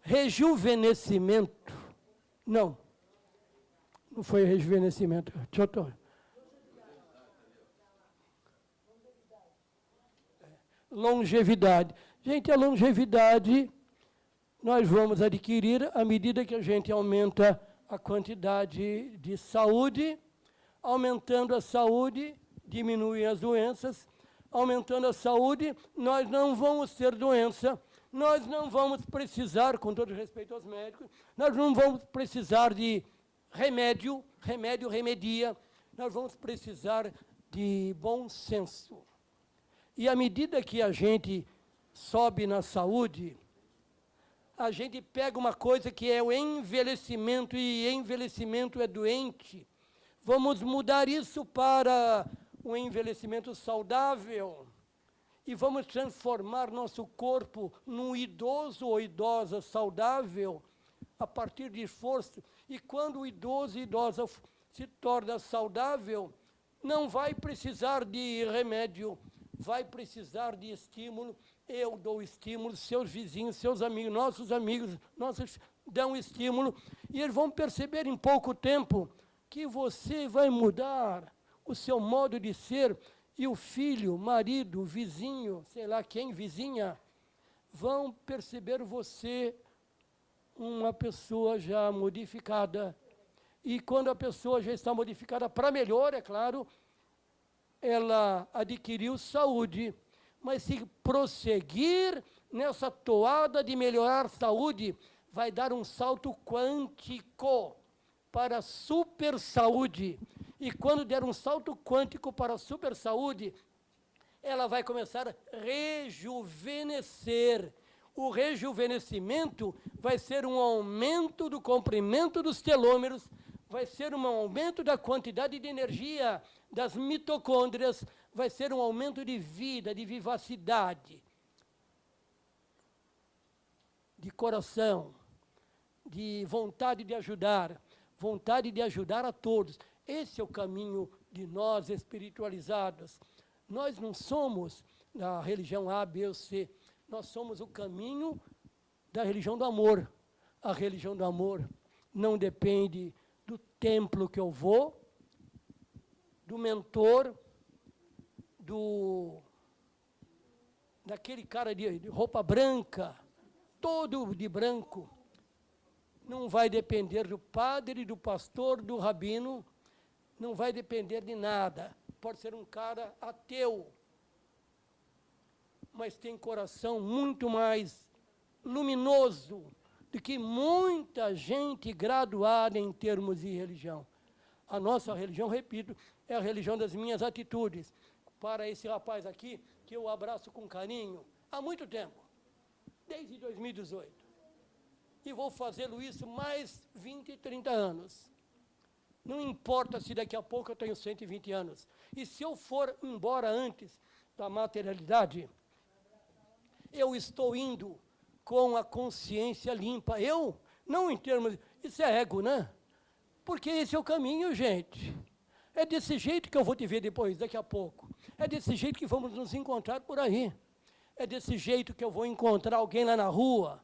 rejuvenescimento. Não, não foi rejuvenescimento. Deixa eu Longevidade. Gente, a longevidade nós vamos adquirir à medida que a gente aumenta a quantidade de saúde, aumentando a saúde, diminuem as doenças, aumentando a saúde, nós não vamos ter doença, nós não vamos precisar, com todo respeito aos médicos, nós não vamos precisar de remédio, remédio remedia, nós vamos precisar de bom senso. E à medida que a gente sobe na saúde, a gente pega uma coisa que é o envelhecimento, e envelhecimento é doente. Vamos mudar isso para um envelhecimento saudável e vamos transformar nosso corpo num idoso ou idosa saudável a partir de esforço. E quando o idoso e idosa se torna saudável, não vai precisar de remédio, vai precisar de estímulo. Eu dou estímulo, seus vizinhos, seus amigos, nossos amigos, nossos dão estímulo, e eles vão perceber em pouco tempo que você vai mudar o seu modo de ser, e o filho, marido, vizinho, sei lá quem, vizinha, vão perceber você uma pessoa já modificada. E quando a pessoa já está modificada para melhor, é claro, ela adquiriu saúde. Mas se prosseguir nessa toada de melhorar saúde, vai dar um salto quântico para a super saúde. E quando der um salto quântico para a super saúde, ela vai começar a rejuvenescer. O rejuvenescimento vai ser um aumento do comprimento dos telômeros, vai ser um aumento da quantidade de energia das mitocôndrias, vai ser um aumento de vida, de vivacidade, de coração, de vontade de ajudar, vontade de ajudar a todos. Esse é o caminho de nós espiritualizados. Nós não somos da religião A, B ou C. Nós somos o caminho da religião do amor. A religião do amor não depende templo que eu vou, do mentor, do daquele cara de, de roupa branca, todo de branco. Não vai depender do padre, do pastor, do rabino, não vai depender de nada. Pode ser um cara ateu, mas tem coração muito mais luminoso do que muita gente graduada em termos de religião. A nossa religião, repito, é a religião das minhas atitudes. Para esse rapaz aqui, que eu abraço com carinho há muito tempo, desde 2018. E vou fazê-lo isso mais 20, 30 anos. Não importa se daqui a pouco eu tenho 120 anos. E se eu for embora antes da materialidade, eu estou indo com a consciência limpa. Eu, não em termos. Isso é ego, né? Porque esse é o caminho, gente. É desse jeito que eu vou te ver depois, daqui a pouco. É desse jeito que vamos nos encontrar por aí. É desse jeito que eu vou encontrar alguém lá na rua,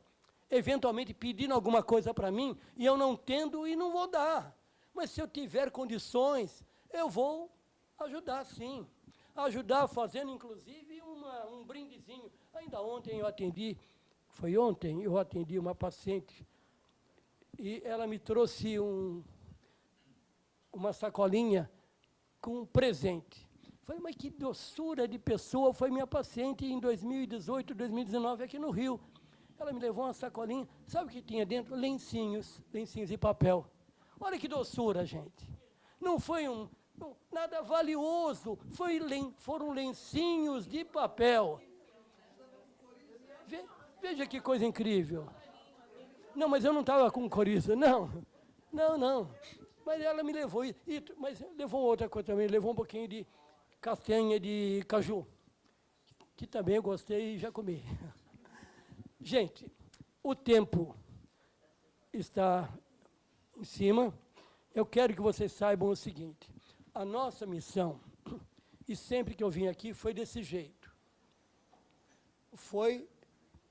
eventualmente pedindo alguma coisa para mim, e eu não tendo e não vou dar. Mas se eu tiver condições, eu vou ajudar sim. Ajudar fazendo, inclusive, uma, um brindezinho. Ainda ontem eu atendi, foi ontem, eu atendi uma paciente, e ela me trouxe um, uma sacolinha com um presente. Falei, mas que doçura de pessoa foi minha paciente em 2018, 2019, aqui no Rio. Ela me levou uma sacolinha, sabe o que tinha dentro? Lencinhos, lencinhos de papel. Olha que doçura, gente. Não foi um, nada valioso, foi foram lencinhos de papel. Ve, veja que coisa incrível. Não, mas eu não estava com coriza, não. Não, não. Mas ela me levou, e, mas levou outra coisa também, levou um pouquinho de castanha de caju, que também eu gostei e já comi. Gente, o tempo está em cima. Eu quero que vocês saibam o seguinte, a nossa missão, e sempre que eu vim aqui, foi desse jeito. Foi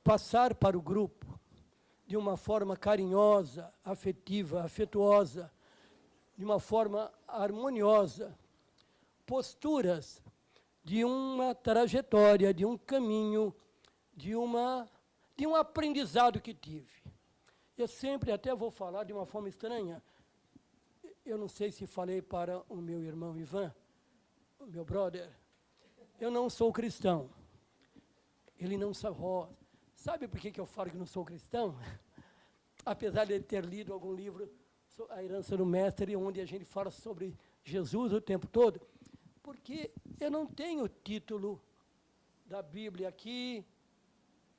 passar para o grupo, de uma forma carinhosa, afetiva, afetuosa, de uma forma harmoniosa, posturas de uma trajetória, de um caminho, de, uma, de um aprendizado que tive. Eu sempre até vou falar de uma forma estranha. Eu não sei se falei para o meu irmão Ivan, meu brother, eu não sou cristão. Ele não sabe. Sabe por que, que eu falo que não sou cristão? Apesar de ter lido algum livro, A Herança do Mestre, onde a gente fala sobre Jesus o tempo todo, porque eu não tenho título da Bíblia aqui,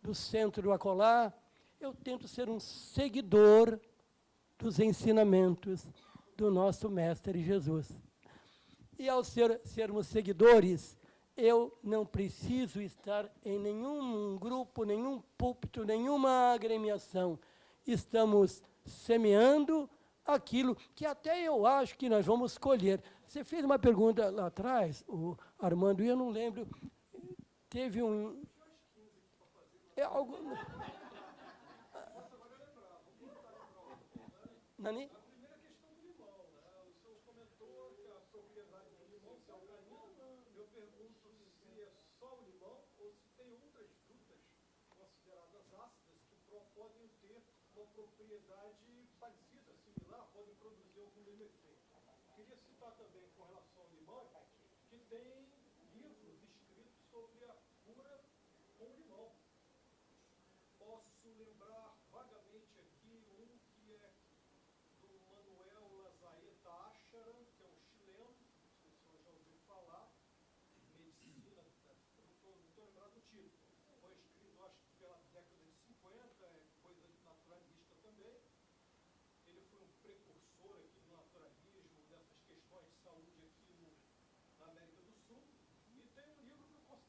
do centro do acolá, eu tento ser um seguidor dos ensinamentos do nosso Mestre Jesus. E ao ser, sermos seguidores, eu não preciso estar em nenhum grupo, nenhum púlpito, nenhuma agremiação. Estamos semeando aquilo que até eu acho que nós vamos colher. Você fez uma pergunta lá atrás, o Armando, e eu não lembro, teve um... É algo... Nani?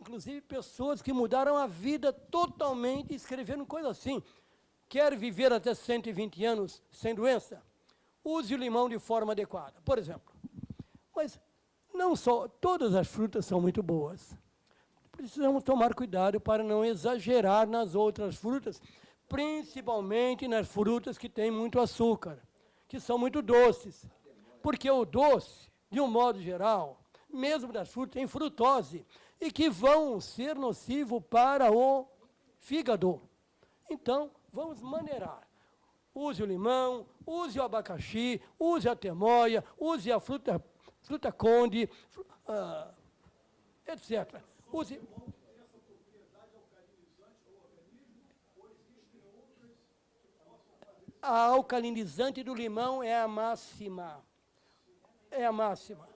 inclusive pessoas que mudaram a vida totalmente, escrevendo coisa assim. Quer viver até 120 anos sem doença? Use o limão de forma adequada, por exemplo. Mas não só, todas as frutas são muito boas precisamos tomar cuidado para não exagerar nas outras frutas, principalmente nas frutas que têm muito açúcar, que são muito doces. Porque o doce, de um modo geral, mesmo das frutas, tem frutose, e que vão ser nocivo para o fígado. Então, vamos maneirar. Use o limão, use o abacaxi, use a temoia, use a fruta, fruta conde, uh, etc. Use. A alcalinizante do limão é a máxima. É a máxima.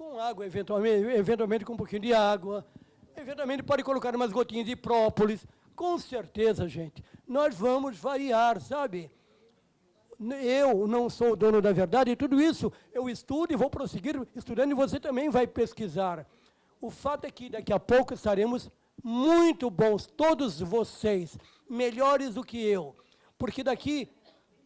Com água, eventualmente, eventualmente com um pouquinho de água, eventualmente pode colocar umas gotinhas de própolis. Com certeza, gente, nós vamos variar, sabe? Eu não sou o dono da verdade, e tudo isso eu estudo e vou prosseguir estudando, e você também vai pesquisar. O fato é que daqui a pouco estaremos muito bons, todos vocês, melhores do que eu, porque daqui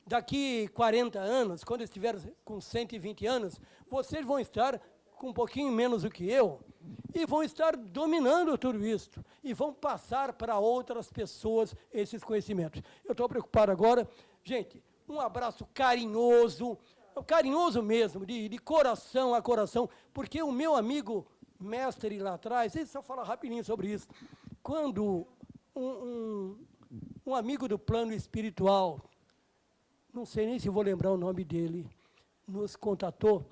daqui 40 anos, quando estiver com 120 anos, vocês vão estar com um pouquinho menos do que eu, e vão estar dominando tudo isso, e vão passar para outras pessoas esses conhecimentos. Eu estou preocupado agora. Gente, um abraço carinhoso, carinhoso mesmo, de, de coração a coração, porque o meu amigo mestre lá atrás, deixa eu falar rapidinho sobre isso, quando um, um, um amigo do plano espiritual, não sei nem se vou lembrar o nome dele, nos contatou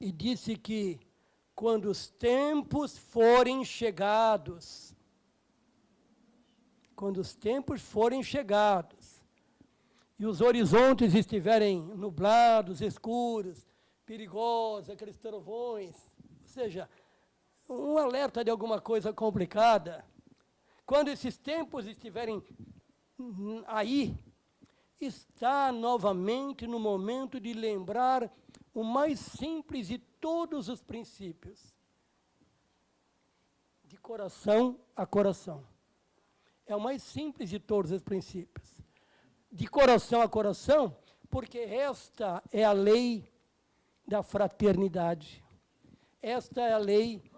e disse que quando os tempos forem chegados, quando os tempos forem chegados, e os horizontes estiverem nublados, escuros, perigosos, aqueles trovões, ou seja, um alerta de alguma coisa complicada, quando esses tempos estiverem aí, está novamente no momento de lembrar o mais simples de todos os princípios. De coração a coração. É o mais simples de todos os princípios. De coração a coração, porque esta é a lei da fraternidade. Esta é a lei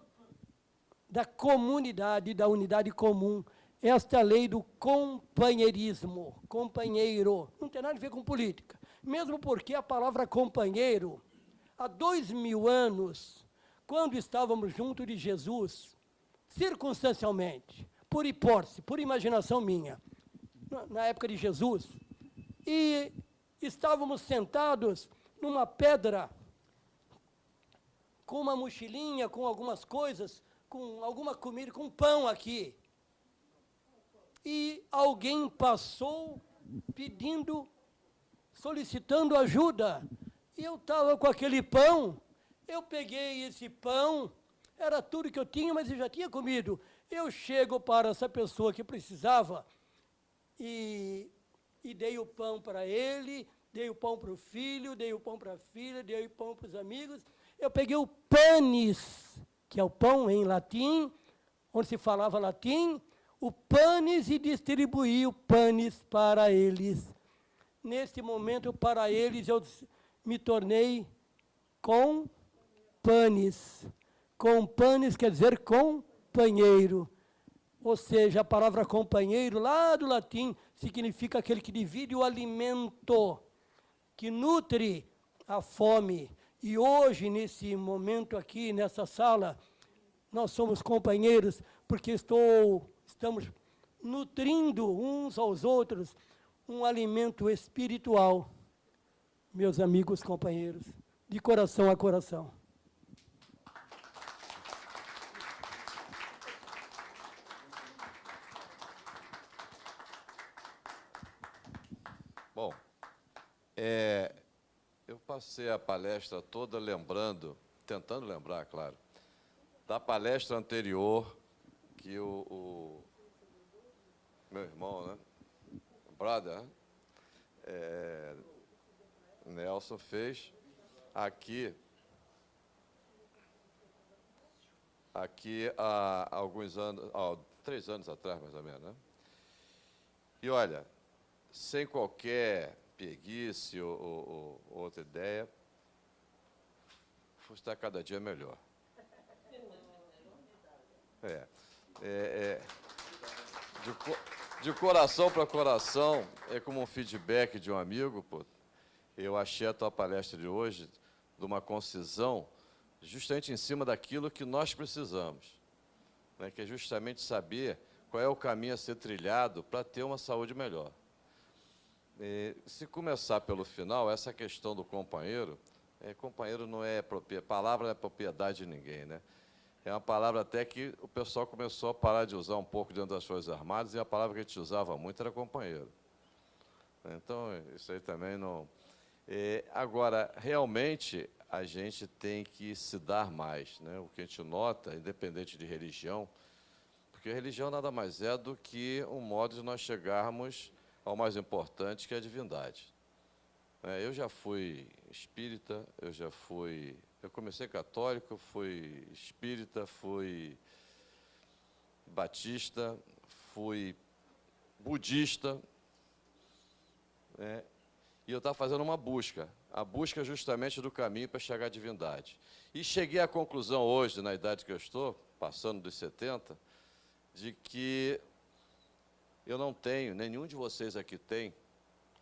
da comunidade, da unidade comum. Esta é a lei do companheirismo, companheiro. Não tem nada a ver com política. Mesmo porque a palavra companheiro, há dois mil anos, quando estávamos junto de Jesus, circunstancialmente, por hipótese, por imaginação minha, na época de Jesus, e estávamos sentados numa pedra, com uma mochilinha, com algumas coisas, com alguma comida, com pão aqui. E alguém passou pedindo, solicitando ajuda. E eu estava com aquele pão, eu peguei esse pão, era tudo que eu tinha, mas eu já tinha comido. Eu chego para essa pessoa que precisava e, e dei o pão para ele, dei o pão para o filho, dei o pão para a filha, dei o pão para os amigos. Eu peguei o panis que é o pão em latim, onde se falava latim, o panis e distribuí o panis para eles. Neste momento, para eles, eu me tornei com panis. Com panis quer dizer companheiro. Ou seja, a palavra companheiro, lá do latim, significa aquele que divide o alimento, que nutre a fome, e hoje, nesse momento aqui, nessa sala, nós somos companheiros, porque estou, estamos nutrindo uns aos outros um alimento espiritual, meus amigos companheiros, de coração a coração. Bom, é, eu passei a palestra toda lembrando, tentando lembrar, claro, da palestra anterior que o, o meu irmão, né, brother, é, Nelson fez aqui, aqui há alguns anos, ó, três anos atrás, mais ou menos, né? E olha, sem qualquer preguiça ou, ou, ou outra ideia, está cada dia melhor. É, é, é de, de, coração para coração, é como um feedback de um amigo, pô, eu achei a tua palestra de hoje de uma concisão justamente em cima daquilo que nós precisamos, né, que é justamente saber qual é o caminho a ser trilhado para ter uma saúde melhor. E, se começar pelo final, essa questão do companheiro, é, companheiro não é palavra não é propriedade de ninguém, né? É uma palavra até que o pessoal começou a parar de usar um pouco dentro das Forças Armadas, e a palavra que a gente usava muito era companheiro. Então, isso aí também não... É, agora, realmente, a gente tem que se dar mais. Né? O que a gente nota, independente de religião, porque a religião nada mais é do que um modo de nós chegarmos ao mais importante, que é a divindade. É, eu já fui espírita, eu já fui... Eu comecei católico, fui espírita, fui batista, fui budista, né? E eu estava fazendo uma busca, a busca justamente do caminho para chegar à divindade. E cheguei à conclusão hoje, na idade que eu estou, passando dos 70, de que eu não tenho, nenhum de vocês aqui tem,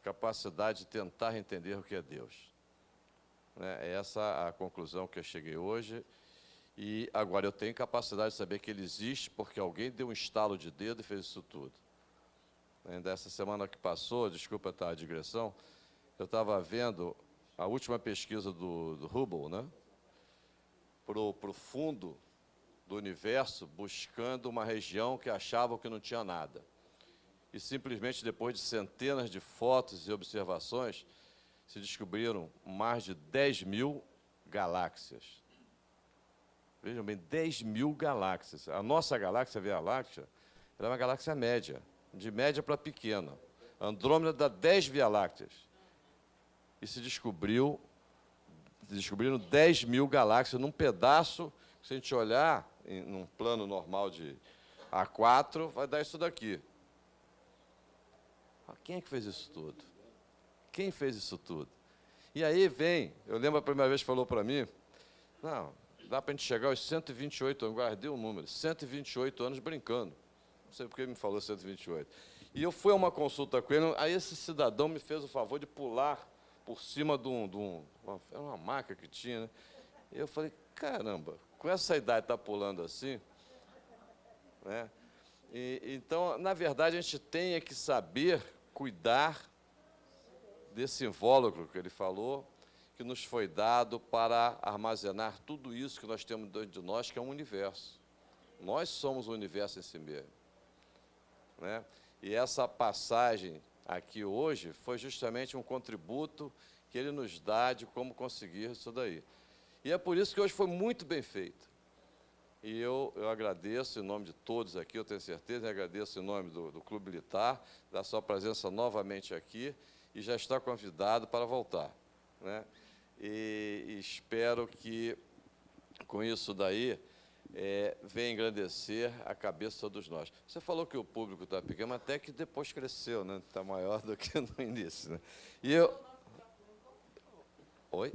capacidade de tentar entender o que é Deus. Né? É essa a conclusão que eu cheguei hoje. E agora eu tenho capacidade de saber que ele existe porque alguém deu um estalo de dedo e fez isso tudo. Ainda essa semana que passou, desculpa a digressão, eu estava vendo a última pesquisa do, do Hubble, né? Para o fundo do universo, buscando uma região que achavam que não tinha nada. E simplesmente depois de centenas de fotos e observações, se descobriram mais de 10 mil galáxias. Vejam bem, 10 mil galáxias. A nossa galáxia, a Via Láctea, é uma galáxia média, de média para pequena. Andrômeda dá 10 Via Lácteas. E se descobriu, descobriram 10 mil galáxias num pedaço, se a gente olhar em num plano normal de A4, vai dar isso daqui. Quem é que fez isso tudo? Quem fez isso tudo? E aí vem, eu lembro a primeira vez que falou para mim, não, dá para a gente chegar aos 128 anos, guardei o um número, 128 anos brincando. Não sei porque ele me falou 128. E eu fui a uma consulta com ele, aí esse cidadão me fez o favor de pular por cima de um. De um era uma maca que tinha, né? Eu falei, caramba, com essa idade está pulando assim? Né? E, então, na verdade, a gente tem é que saber cuidar desse invólucro que ele falou, que nos foi dado para armazenar tudo isso que nós temos dentro de nós, que é um universo. Nós somos o universo em si mesmo. Né? E essa passagem aqui hoje foi justamente um contributo que ele nos dá de como conseguir isso daí. E é por isso que hoje foi muito bem feito. E eu, eu agradeço em nome de todos aqui, eu tenho certeza, e agradeço em nome do, do Clube Militar, da sua presença novamente aqui, e já está convidado para voltar. Né? e, e espero que com isso daí é, venha engrandecer a cabeça de todos nós. Você falou que o público está pequeno, mas até que depois cresceu, né? Está maior do que no início. Né? E eu. Oi?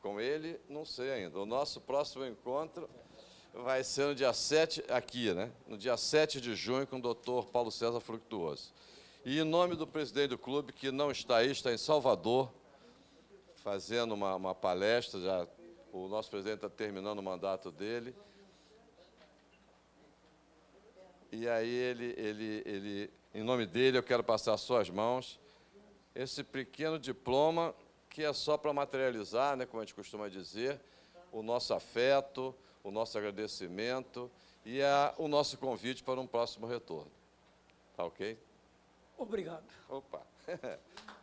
Com ele, não sei ainda. O nosso próximo encontro vai ser no dia 7, aqui, né? No dia 7 de junho, com o doutor Paulo César Fructuoso. E em nome do presidente do clube, que não está aí, está em Salvador, fazendo uma, uma palestra, já o nosso presidente está terminando o mandato dele. E aí ele, ele, ele, em nome dele, eu quero passar às suas mãos esse pequeno diploma que é só para materializar, né, como a gente costuma dizer, o nosso afeto, o nosso agradecimento e a, o nosso convite para um próximo retorno. Tá ok? Obrigado. Opa.